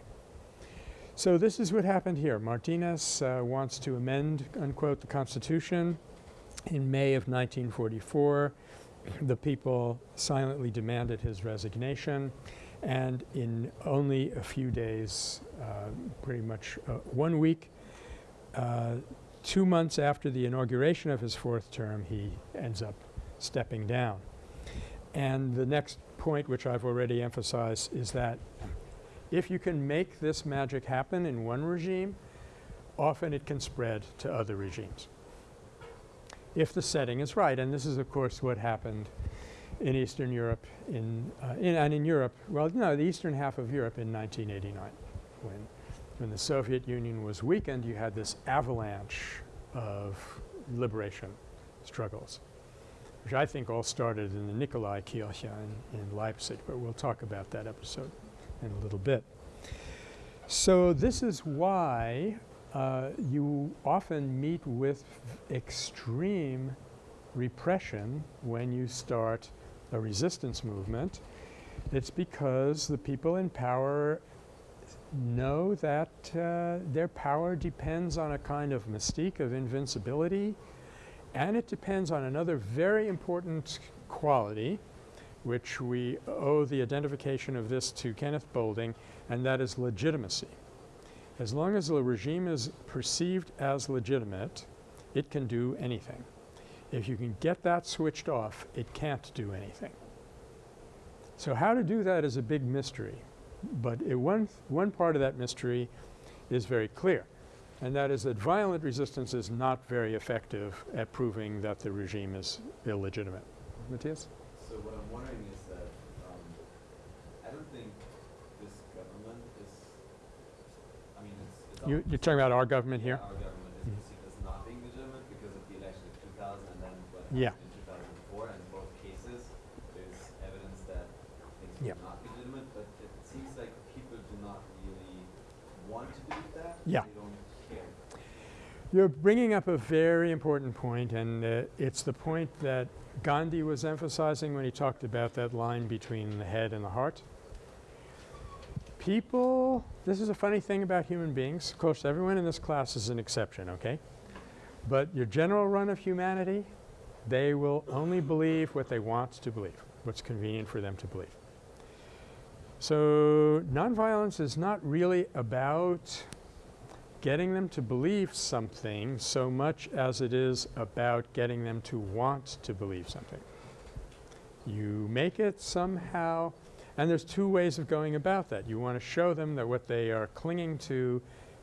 So this is what happened here. Martinez uh, wants to amend, unquote, the Constitution. In May of 1944, the people silently demanded his resignation and in only a few days, uh, pretty much uh, one week, uh, two months after the inauguration of his fourth term, he ends up stepping down. And the next point, which I've already emphasized, is that if you can make this magic happen in one regime, often it can spread to other regimes. If the setting is right, and this is of course what happened in Eastern Europe in, uh, in and in Europe, well no, the eastern half of Europe in 1989 when when the Soviet Union was weakened, you had this avalanche of liberation struggles, which I think all started in the Nikolai Kirche in, in Leipzig, but we'll talk about that episode in a little bit. So this is why uh, you often meet with extreme repression when you start a resistance movement. It's because the people in power know that uh, their power depends on a kind of mystique of invincibility and it depends on another very important quality which we owe the identification of this to Kenneth Boulding and that is legitimacy. As long as the regime is perceived as legitimate, it can do anything. If you can get that switched off, it can't do anything. So how to do that is a big mystery. But one, one part of that mystery is very clear and that is that violent resistance is not very effective at proving that the regime is illegitimate. Matthias? So what I'm wondering is that, um, I don't think this government is, I mean, it's, it's. You, you're talking about our government here? Our government is perceived as not being legitimate because of the election of two thousand and then what Yeah. happened in two thousand and four. And in both cases, there's evidence that things Yeah. were not legitimate, but it seems like people do not really want to believe that. Yeah. They don't care. You're bringing up a very important point and uh, it's the point that Gandhi was emphasizing when he talked about that line between the head and the heart. People, this is a funny thing about human beings. Of course, everyone in this class is an exception, okay? But your general run of humanity, they will only believe what they want to believe, what's convenient for them to believe. So nonviolence is not really about getting them to believe something so much as it is about getting them to want to believe something. You make it somehow and there's two ways of going about that. You want to show them that what they are clinging to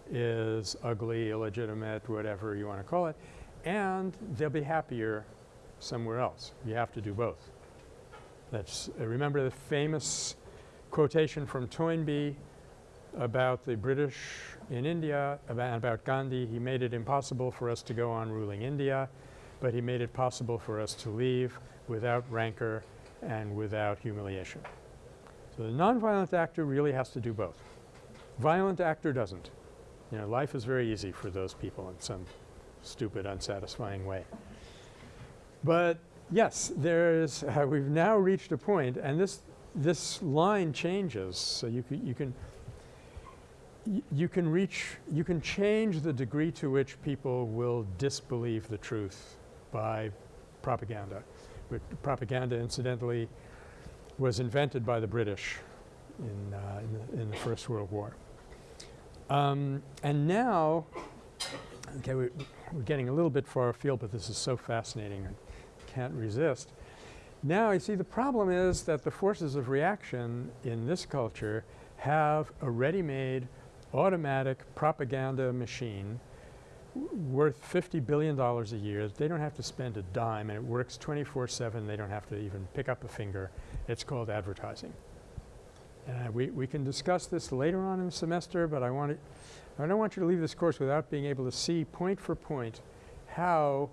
is ugly, illegitimate, whatever you want to call it, and they'll be happier somewhere else. You have to do both. That's uh, remember the famous quotation from Toynbee about the British in India, and about Gandhi. He made it impossible for us to go on ruling India, but he made it possible for us to leave without rancor and without humiliation. So the nonviolent actor really has to do both. Violent actor doesn't. You know, life is very easy for those people in some stupid, unsatisfying way. But yes, there's uh, we've now reached a point and this this line changes. So you you can you can reach you can change the degree to which people will disbelieve the truth by propaganda. But propaganda incidentally was invented by the British in, uh, in, the, in the First World War. Um, and now, okay, we, we're getting a little bit far afield, but this is so fascinating I can't resist. Now you see the problem is that the forces of reaction in this culture have a ready-made automatic propaganda machine worth $50 billion a year. They don't have to spend a dime and it works 24-7. They don't have to even pick up a finger. It's called advertising. Uh, we, we can discuss this later on in the semester, but I want to, I don't want you to leave this course without being able to see point for point how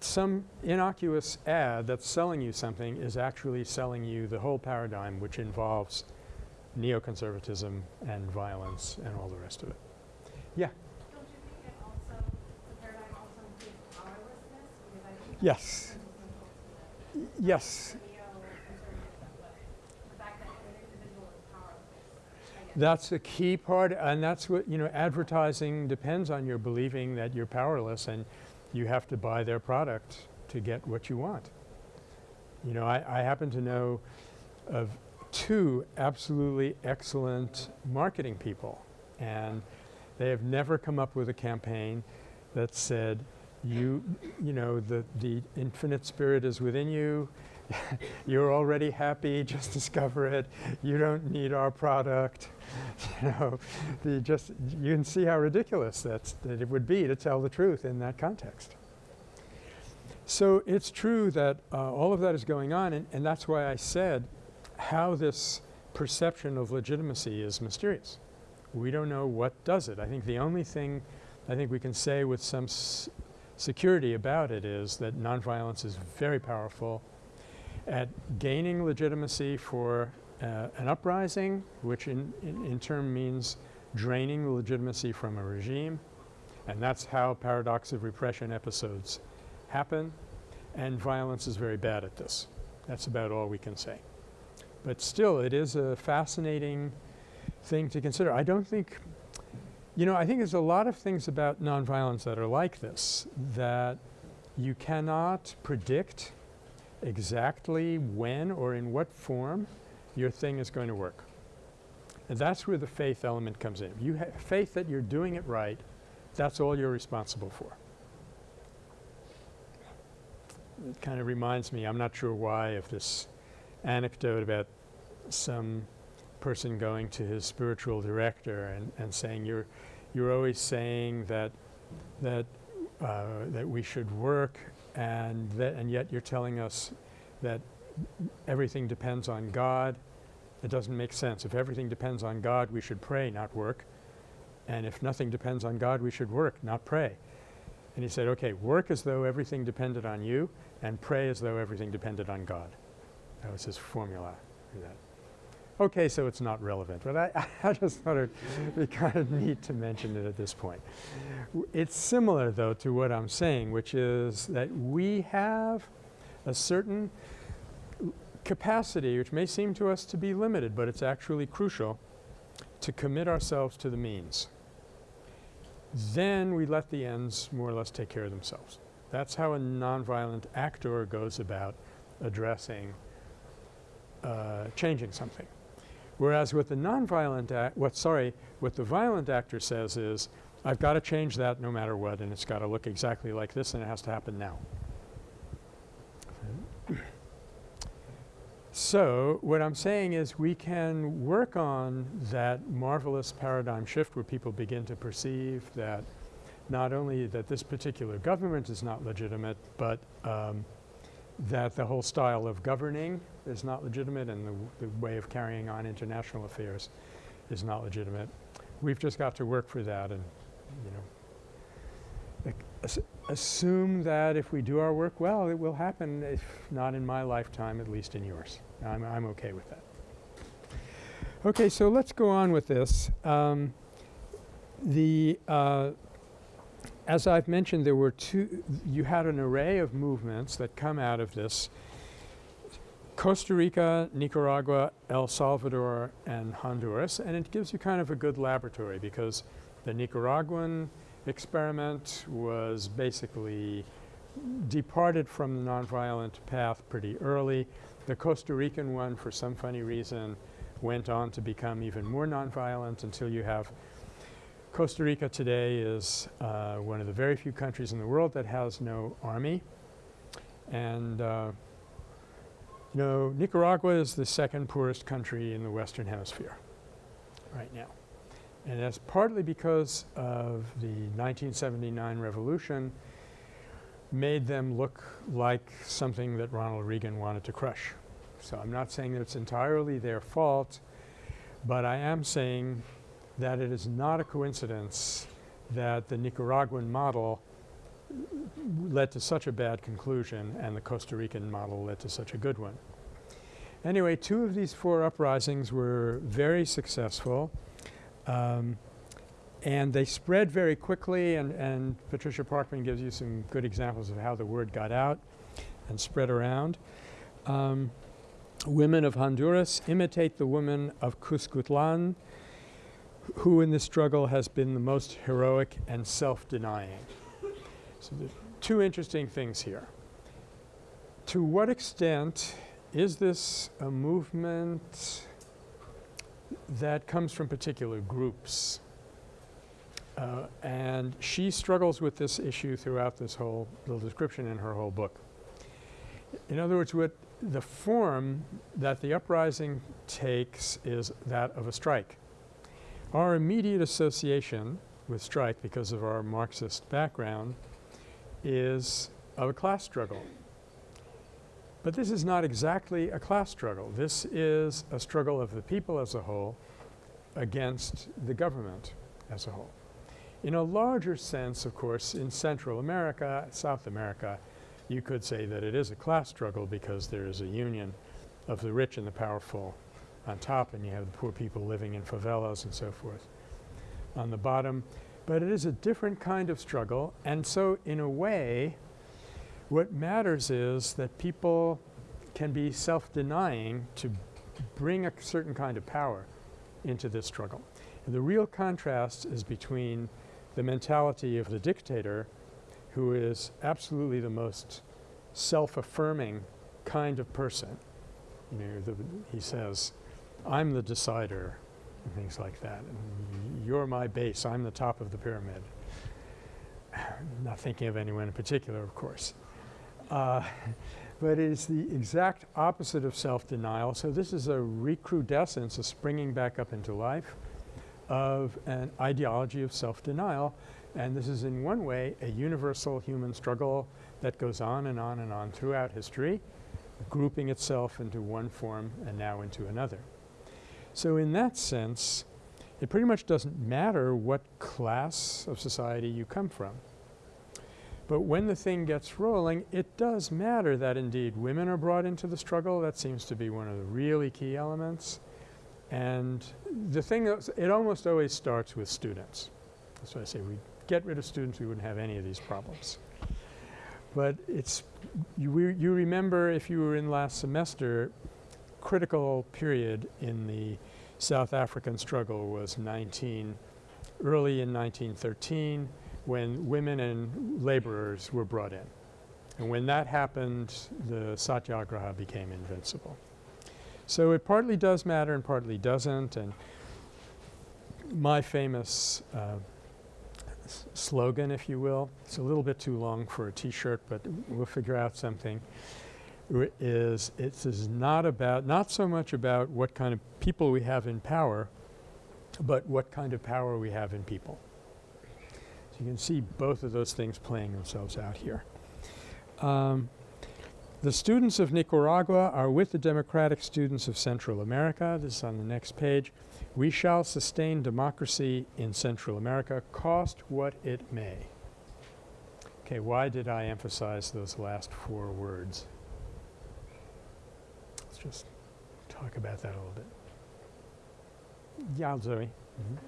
some innocuous ad that's selling you something is actually selling you the whole paradigm which involves neoconservatism and violence and all the rest of it. Yeah? Don't you think it also, the paradigm also includes Yes. Yes. That's a key part, and that's what, you know, advertising depends on your believing that you're powerless and you have to buy their product to get what you want. You know, I, I happen to know of two absolutely excellent marketing people, and they have never come up with a campaign that said, you, you know, the, the infinite spirit is within you, you're already happy, just discover it, you don't need our product. you know, the just, you can see how ridiculous that's, that it would be to tell the truth in that context. So it's true that uh, all of that is going on, and, and that's why I said how this perception of legitimacy is mysterious. We don't know what does it. I think the only thing I think we can say with some security about it is that nonviolence is very powerful at gaining legitimacy for uh, an uprising, which in, in, in turn means draining the legitimacy from a regime. And that's how paradox of repression episodes happen. And violence is very bad at this. That's about all we can say. But still, it is a fascinating thing to consider. I don't think, you know, I think there's a lot of things about nonviolence that are like this, that you cannot predict exactly when or in what form your thing is going to work. And that's where the faith element comes in. If you have faith that you're doing it right, that's all you're responsible for. It kind of reminds me, I'm not sure why, of this anecdote about some person going to his spiritual director and, and saying, you're, you're always saying that, that, uh, that we should work and, that, and yet you're telling us that everything depends on God. It doesn't make sense. If everything depends on God, we should pray, not work. And if nothing depends on God, we should work, not pray. And he said, okay, work as though everything depended on you, and pray as though everything depended on God. That was his formula for that. Okay, so it's not relevant, but I, I just thought it would be kind of neat to mention it at this point. W- It's similar, though, to what I'm saying, which is that we have a certain capacity, which may seem to us to be limited, but it's actually crucial, to commit ourselves to the means. Then we let the ends more or less take care of themselves. That's how a nonviolent actor goes about addressing uh, changing something. Whereas with the nonviolent act, what sorry, what the violent actor says is, I've got to change that no matter what, and it's got to look exactly like this, and it has to happen now. So what I'm saying is we can work on that marvelous paradigm shift where people begin to perceive that not only that this particular government is not legitimate, but um, that the whole style of governing is not legitimate and the, the way of carrying on international affairs is not legitimate. We've just got to work for that and, you know, assume that if we do our work well, it will happen, if not in my lifetime, at least in yours. I'm, I'm okay with that. Okay, so let's go on with this. Um, the, uh, as I've mentioned, there were two, you had an array of movements that come out of this. Costa Rica, Nicaragua, El Salvador, and Honduras, and it gives you kind of a good laboratory because the Nicaraguan experiment was basically departed from the nonviolent path pretty early. The Costa Rican one, for some funny reason, went on to become even more nonviolent until you have Costa Rica today is uh, one of the very few countries in the world that has no army. And uh, you know, Nicaragua is the second poorest country in the Western Hemisphere right now. And that's partly because of the 1979 revolution made them look like something that Ronald Reagan wanted to crush. So I'm not saying that it's entirely their fault, but I am saying that it is not a coincidence that the Nicaraguan model led to such a bad conclusion and the Costa Rican model led to such a good one. Anyway, two of these four uprisings were very successful. Um, and they spread very quickly and, and Patricia Parkman gives you some good examples of how the word got out and spread around. Um, women of Honduras imitate the women of Cuscatlan who in this struggle has been the most heroic and self-denying. So there's two interesting things here. To what extent is this a movement that comes from particular groups? Uh, and she struggles with this issue throughout this whole little description in her whole book. In other words, what the form that the uprising takes is that of a strike. Our immediate association with strike, because of our Marxist background, is of a class struggle. But this is not exactly a class struggle. This is a struggle of the people as a whole against the government as a whole. In a larger sense, of course, in Central America, South America, you could say that it is a class struggle because there is a union of the rich and the powerful on top and you have the poor people living in favelas and so forth on the bottom. But it is a different kind of struggle and so in a way what matters is that people can be self-denying to bring a certain kind of power into this struggle. And the real contrast is between the mentality of the dictator who is absolutely the most self-affirming kind of person. You know, the, he says, I'm the decider and things like that. And you're my base. I'm the top of the pyramid. Not thinking of anyone in particular, of course. Uh, but it is the exact opposite of self-denial. So this is a recrudescence, a springing back up into life of an ideology of self-denial. And this is in one way a universal human struggle that goes on and on and on throughout history, grouping itself into one form and now into another. So in that sense, it pretty much doesn't matter what class of society you come from. But when the thing gets rolling, it does matter that indeed women are brought into the struggle. That seems to be one of the really key elements. And the thing that it almost always starts with students. That's why I say we get rid of students, we wouldn't have any of these problems. But it's, you, you remember if you were in last semester, critical period in the South African struggle was 19 early in 1913 when women and laborers were brought in. And when that happened, the satyagraha became invincible. So it partly does matter and partly doesn't. And my famous uh, slogan, if you will, it's a little bit too long for a T-shirt, but we'll figure out something, is it is not about, not so much about what kind of people we have in power, but what kind of power we have in people. So you can see both of those things playing themselves out here. Um, the students of Nicaragua are with the democratic students of Central America. This is on the next page. We shall sustain democracy in Central America, cost what it may. Okay, why did I emphasize those last four words? Let's just talk about that a little bit. Yeah, Zoe. Mm -hmm.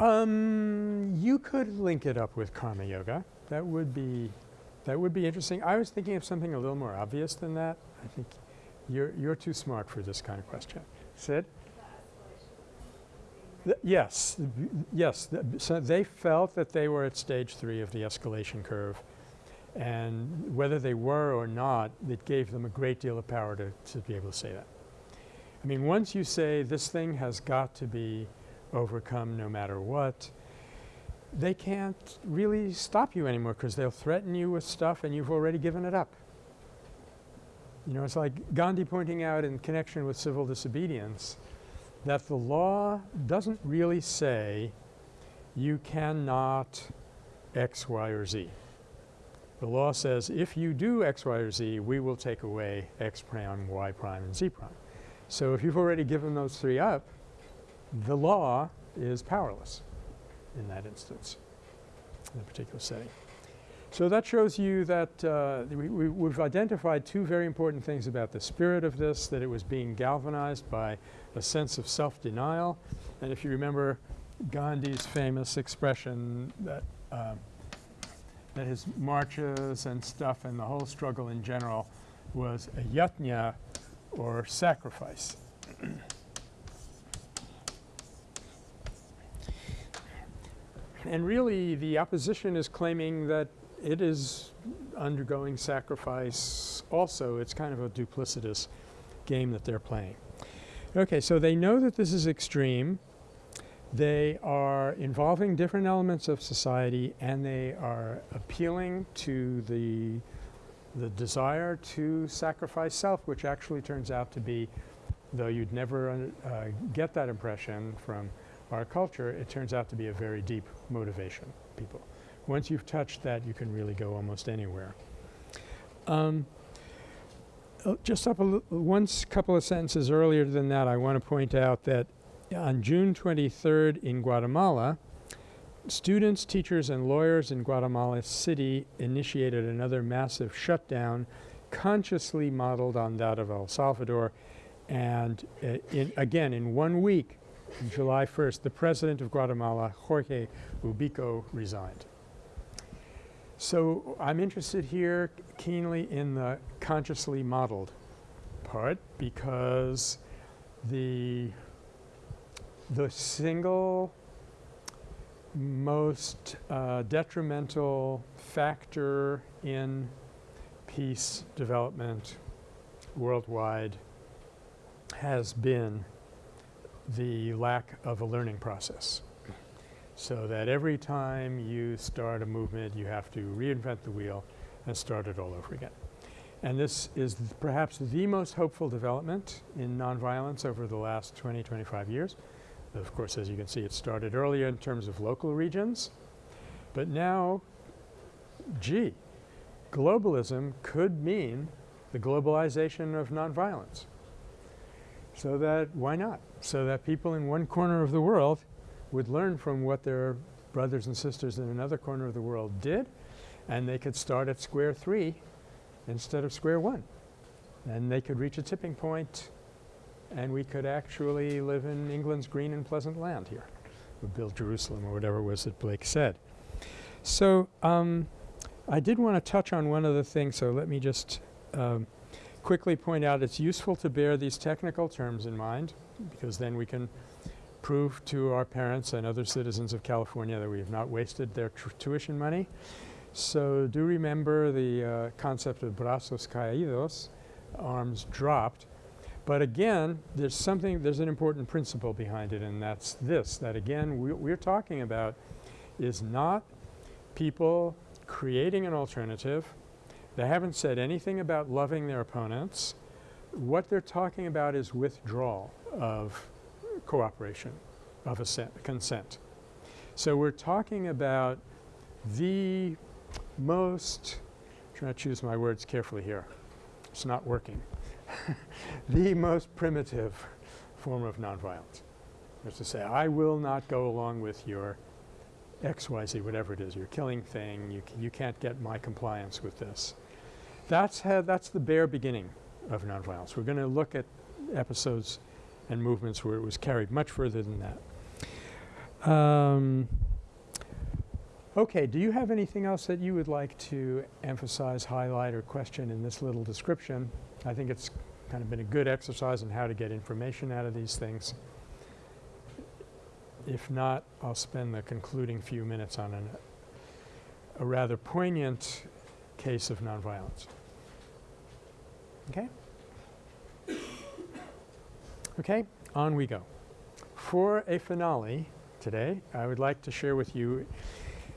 Um, you could link it up with karma yoga. That would be, that would be interesting. I was thinking of something a little more obvious than that. I think you're, you're too smart for this kind of question. Sid? Yes, yes. So they felt that they were at stage three of the escalation curve and whether they were or not, it gave them a great deal of power to, to be able to say that. I mean, once you say this thing has got to be overcome no matter what, they can't really stop you anymore because they'll threaten you with stuff and you've already given it up. You know, it's like Gandhi pointing out in connection with civil disobedience that the law doesn't really say you cannot X, Y, or Z. The law says if you do X, Y, or Z, we will take away X prime, Y prime, and Z prime. So if you've already given those three up, the law is powerless in that instance, in a particular setting. So that shows you that uh, we, we, we've identified two very important things about the spirit of this, that it was being galvanized by a sense of self-denial. And if you remember Gandhi's famous expression that, um, that his marches and stuff and the whole struggle in general was a yajna or sacrifice. and really the opposition is claiming that it is undergoing sacrifice also. It's kind of a duplicitous game that they're playing. Okay, so they know that this is extreme. They are involving different elements of society and they are appealing to the the desire to sacrifice self, which actually turns out to be, though you'd never uh, get that impression from our culture, it turns out to be a very deep motivation, people. Once you've touched that, you can really go almost anywhere. Um, uh, just up a once couple of sentences earlier than that, I want to point out that on June 23rd in Guatemala, students, teachers, and lawyers in Guatemala City initiated another massive shutdown consciously modeled on that of El Salvador. And uh, in, again, in one week, July 1st, the president of Guatemala, Jorge Ubico, resigned. So I'm interested here keenly in the consciously modeled part because the the single most uh, detrimental factor in peace development worldwide has been the lack of a learning process. So that every time you start a movement, you have to reinvent the wheel and start it all over again. And this is th perhaps the most hopeful development in nonviolence over the last 20, 25 years. Of course, as you can see, it started earlier in terms of local regions. But now, gee, globalism could mean the globalization of nonviolence. So that, why not? So that people in one corner of the world would learn from what their brothers and sisters in another corner of the world did, and they could start at square three instead of square one. And they could reach a tipping point and we could actually live in England's green and pleasant land here. We build Jerusalem or whatever it was that Blake said. So um, I did want to touch on one other thing, so let me just um, quickly point out it's useful to bear these technical terms in mind because then we can prove to our parents and other citizens of California that we have not wasted their tuition money. So do remember the uh, concept of brazos caídos, arms dropped. But again, there's something, there's an important principle behind it and that's this, that again we, we're talking about is not people creating an alternative. They haven't said anything about loving their opponents. What they're talking about is withdrawal of cooperation, of consent. So we're talking about the most, I'm trying to choose my words carefully here. It's not working. the most primitive form of nonviolence. Is to say, I will not go along with your XYZ, whatever it is, your killing thing, you, you can't get my compliance with this. That's, how, that's the bare beginning of nonviolence. We're going to look at episodes and movements where it was carried much further than that. Um, okay, do you have anything else that you would like to emphasize, highlight, or question in this little description? I think it's kind of been a good exercise in how to get information out of these things. If not, I'll spend the concluding few minutes on an, a rather poignant case of nonviolence. Okay? Okay, on we go. For a finale today, I would like to share with you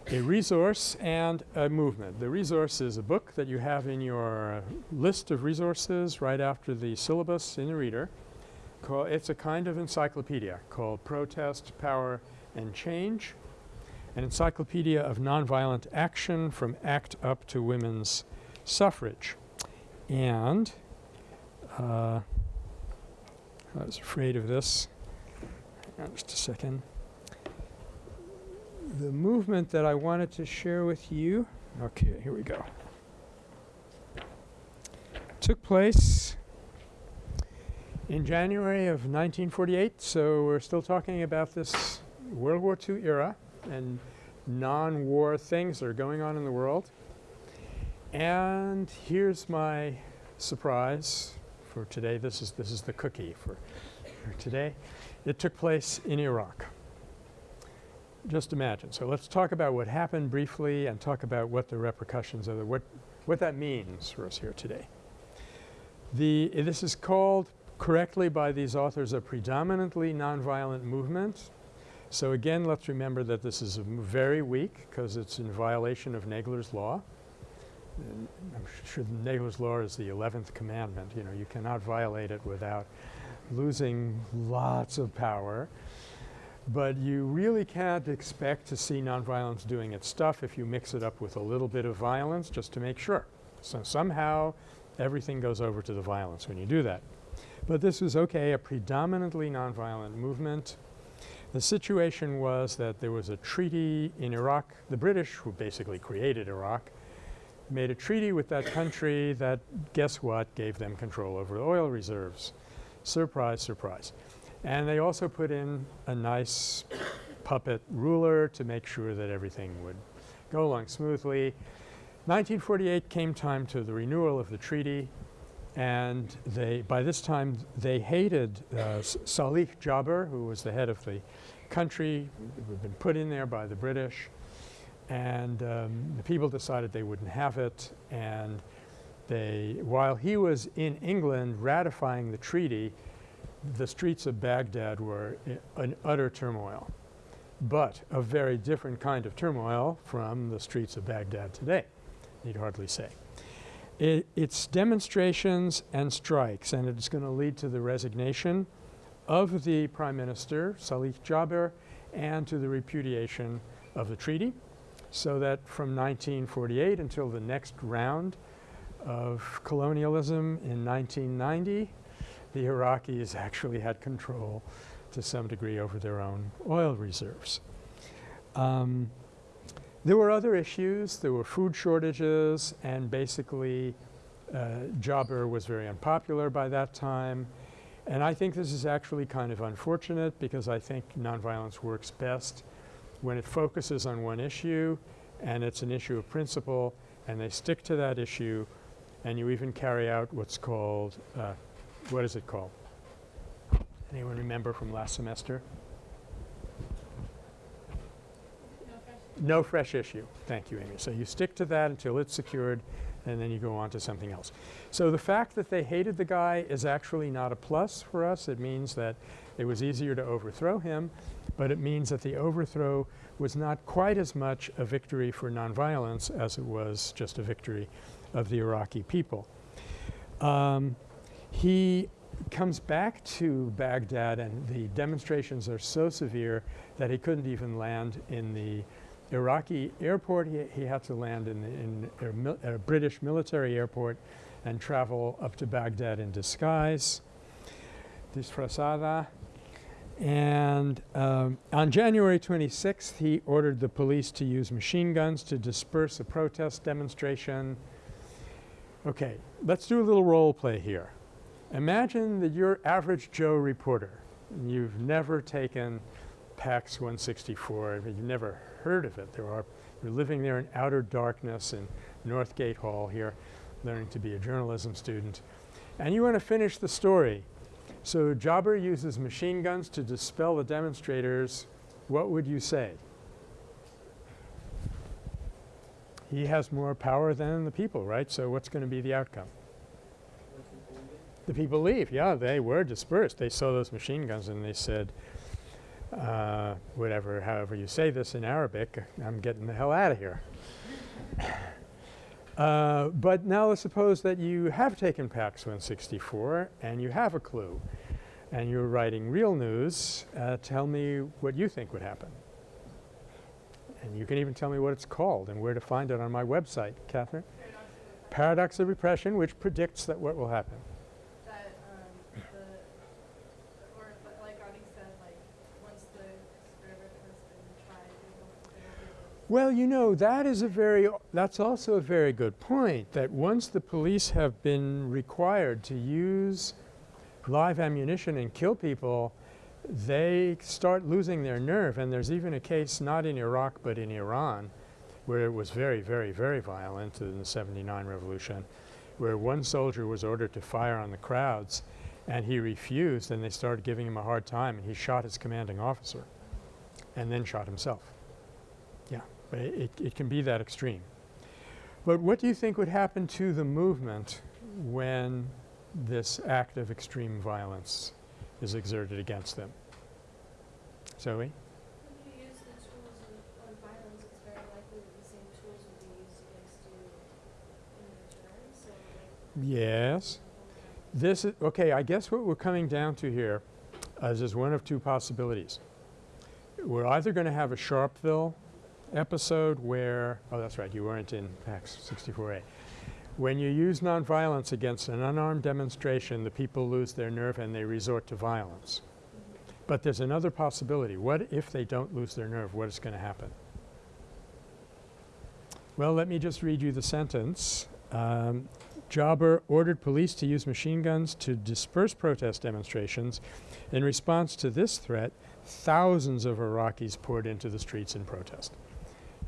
a resource and a movement. The resource is a book that you have in your list of resources right after the syllabus in the reader. It's a kind of encyclopedia called Protest, Power, and Change, an encyclopedia of nonviolent action from ACT UP to women's suffrage. And uh, I was afraid of this. Just a second the movement that I wanted to share with you, okay, here we go, took place in January of 1948. So we're still talking about this World War II era and non-war things that are going on in the world. And here's my surprise for today. This is this is the cookie for, for today. It took place in Iraq. Just imagine. So let's talk about what happened briefly and talk about what the repercussions of the what what that means for us here today. The this is called correctly by these authors a predominantly nonviolent movement. So again, let's remember that this is very weak because it's in violation of Nagler's law. I'm sure Nagler's law is the 11th commandment. You know, you cannot violate it without losing lots of power. But you really can't expect to see nonviolence doing its stuff if you mix it up with a little bit of violence just to make sure. So somehow everything goes over to the violence when you do that. But this was okay, a predominantly nonviolent movement. The situation was that there was a treaty in Iraq. The British, who basically created Iraq, made a treaty with that country that, guess what, gave them control over the oil reserves. Surprise, surprise. And they also put in a nice puppet ruler to make sure that everything would go along smoothly. 1948 came time to the renewal of the treaty and they by this time they hated uh, Salih Jaber who was the head of the country who had been put in there by the British and um, the people decided they wouldn't have it and they while he was in England ratifying the treaty the streets of Baghdad were in utter turmoil but a very different kind of turmoil from the streets of Baghdad today need hardly say. It, it's demonstrations and strikes and it's going to lead to the resignation of the Prime Minister Salih Jaber and to the repudiation of the treaty so that from 1948 until the next round of colonialism in 1990 the Iraqis actually had control to some degree over their own oil reserves. Um, there were other issues. There were food shortages and basically uh, Jaber was very unpopular by that time. And I think this is actually kind of unfortunate because I think nonviolence works best when it focuses on one issue and it's an issue of principle and they stick to that issue and you even carry out what's called, uh, what is it called? Anyone remember from last semester? No fresh issue. Thank you, Amy. So you stick to that until it's secured and then you go on to something else. So the fact that they hated the guy is actually not a plus for us. It means that it was easier to overthrow him, but it means that the overthrow was not quite as much a victory for nonviolence as it was just a victory of the Iraqi people. Um, he comes back to Baghdad and the demonstrations are so severe that he couldn't even land in the Iraqi airport. He, he had to land in, in a, a, British military airport and travel up to Baghdad in disguise, disfrazada. And um, on January 26th, he ordered the police to use machine guns to disperse a protest demonstration. Okay, let's do a little role play here. Imagine that you're average Joe reporter. You've never taken PACS 164. You've never heard of it. There are you're living there in outer darkness in Northgate Hall here, learning to be a journalism student. And you want to finish the story. So Jaber uses machine guns to dispel the demonstrators. What would you say? He has more power than the people, right? So what's going to be the outcome? The people leave. Yeah, they were dispersed. They saw those machine guns and they said, uh, whatever, however you say this in Arabic, I'm getting the hell out of here. uh, but now let's suppose that you have taken PACS 164 and you have a clue and you're writing real news. Uh, tell me what you think would happen. And you can even tell me what it's called and where to find it on my website, Catherine. Paradox of Repression, which predicts that what will happen. Well, you know, that is a very that's also a very good point, that once the police have been required to use live ammunition and kill people, they start losing their nerve. And there's even a case not in Iraq but in Iran where it was very, very, very violent in the 79 revolution, where one soldier was ordered to fire on the crowds and he refused and they started giving him a hard time and he shot his commanding officer and then shot himself. But it, it, it can be that extreme. But what do you think would happen to the movement when this act of extreme violence is exerted against them? Zoe? When you use the tools of, of violence, it's very likely that the same tools will be used against you in return, so like. Yes. This is, okay, I guess what we're coming down to here uh, is just one of two possibilities. We're either going to have a Sharpeville episode where, oh that's right, you weren't in PACS 64A. When you use nonviolence against an unarmed demonstration, the people lose their nerve and they resort to violence. But there's another possibility. What if they don't lose their nerve? What is going to happen? Well, let me just read you the sentence. Um, Jaber ordered police to use machine guns to disperse protest demonstrations. In response to this threat, thousands of Iraqis poured into the streets in protest.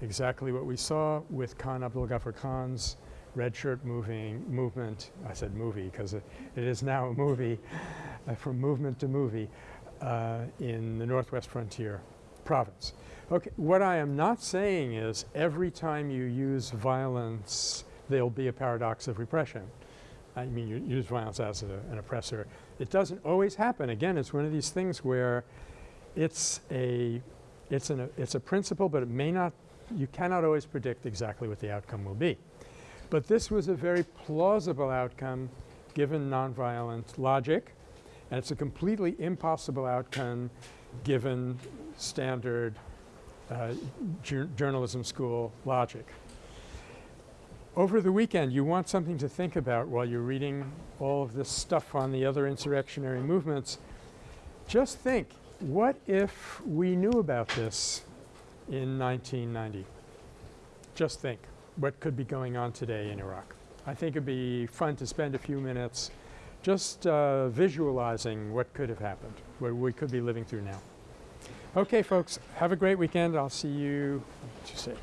Exactly what we saw with Khan Abdul Ghaffar Khan's red shirt moving movement. I said movie because it, it is now a movie uh, from movement to movie uh, in the Northwest Frontier province. Okay, what I am not saying is every time you use violence there'll be a paradox of repression. I mean you use violence as a, an oppressor. It doesn't always happen. Again, it's one of these things where it's a it's an it's a principle but it may not you cannot always predict exactly what the outcome will be. But this was a very plausible outcome given nonviolent logic and it's a completely impossible outcome given standard uh, jour journalism school logic. Over the weekend you want something to think about while you're reading all of this stuff on the other insurrectionary movements. Just think, what if we knew about this in 1990? Just think what could be going on today in Iraq. I think it'd be fun to spend a few minutes just uh, visualizing what could have happened, what we could be living through now. Okay folks, have a great weekend. I'll see you, what you say?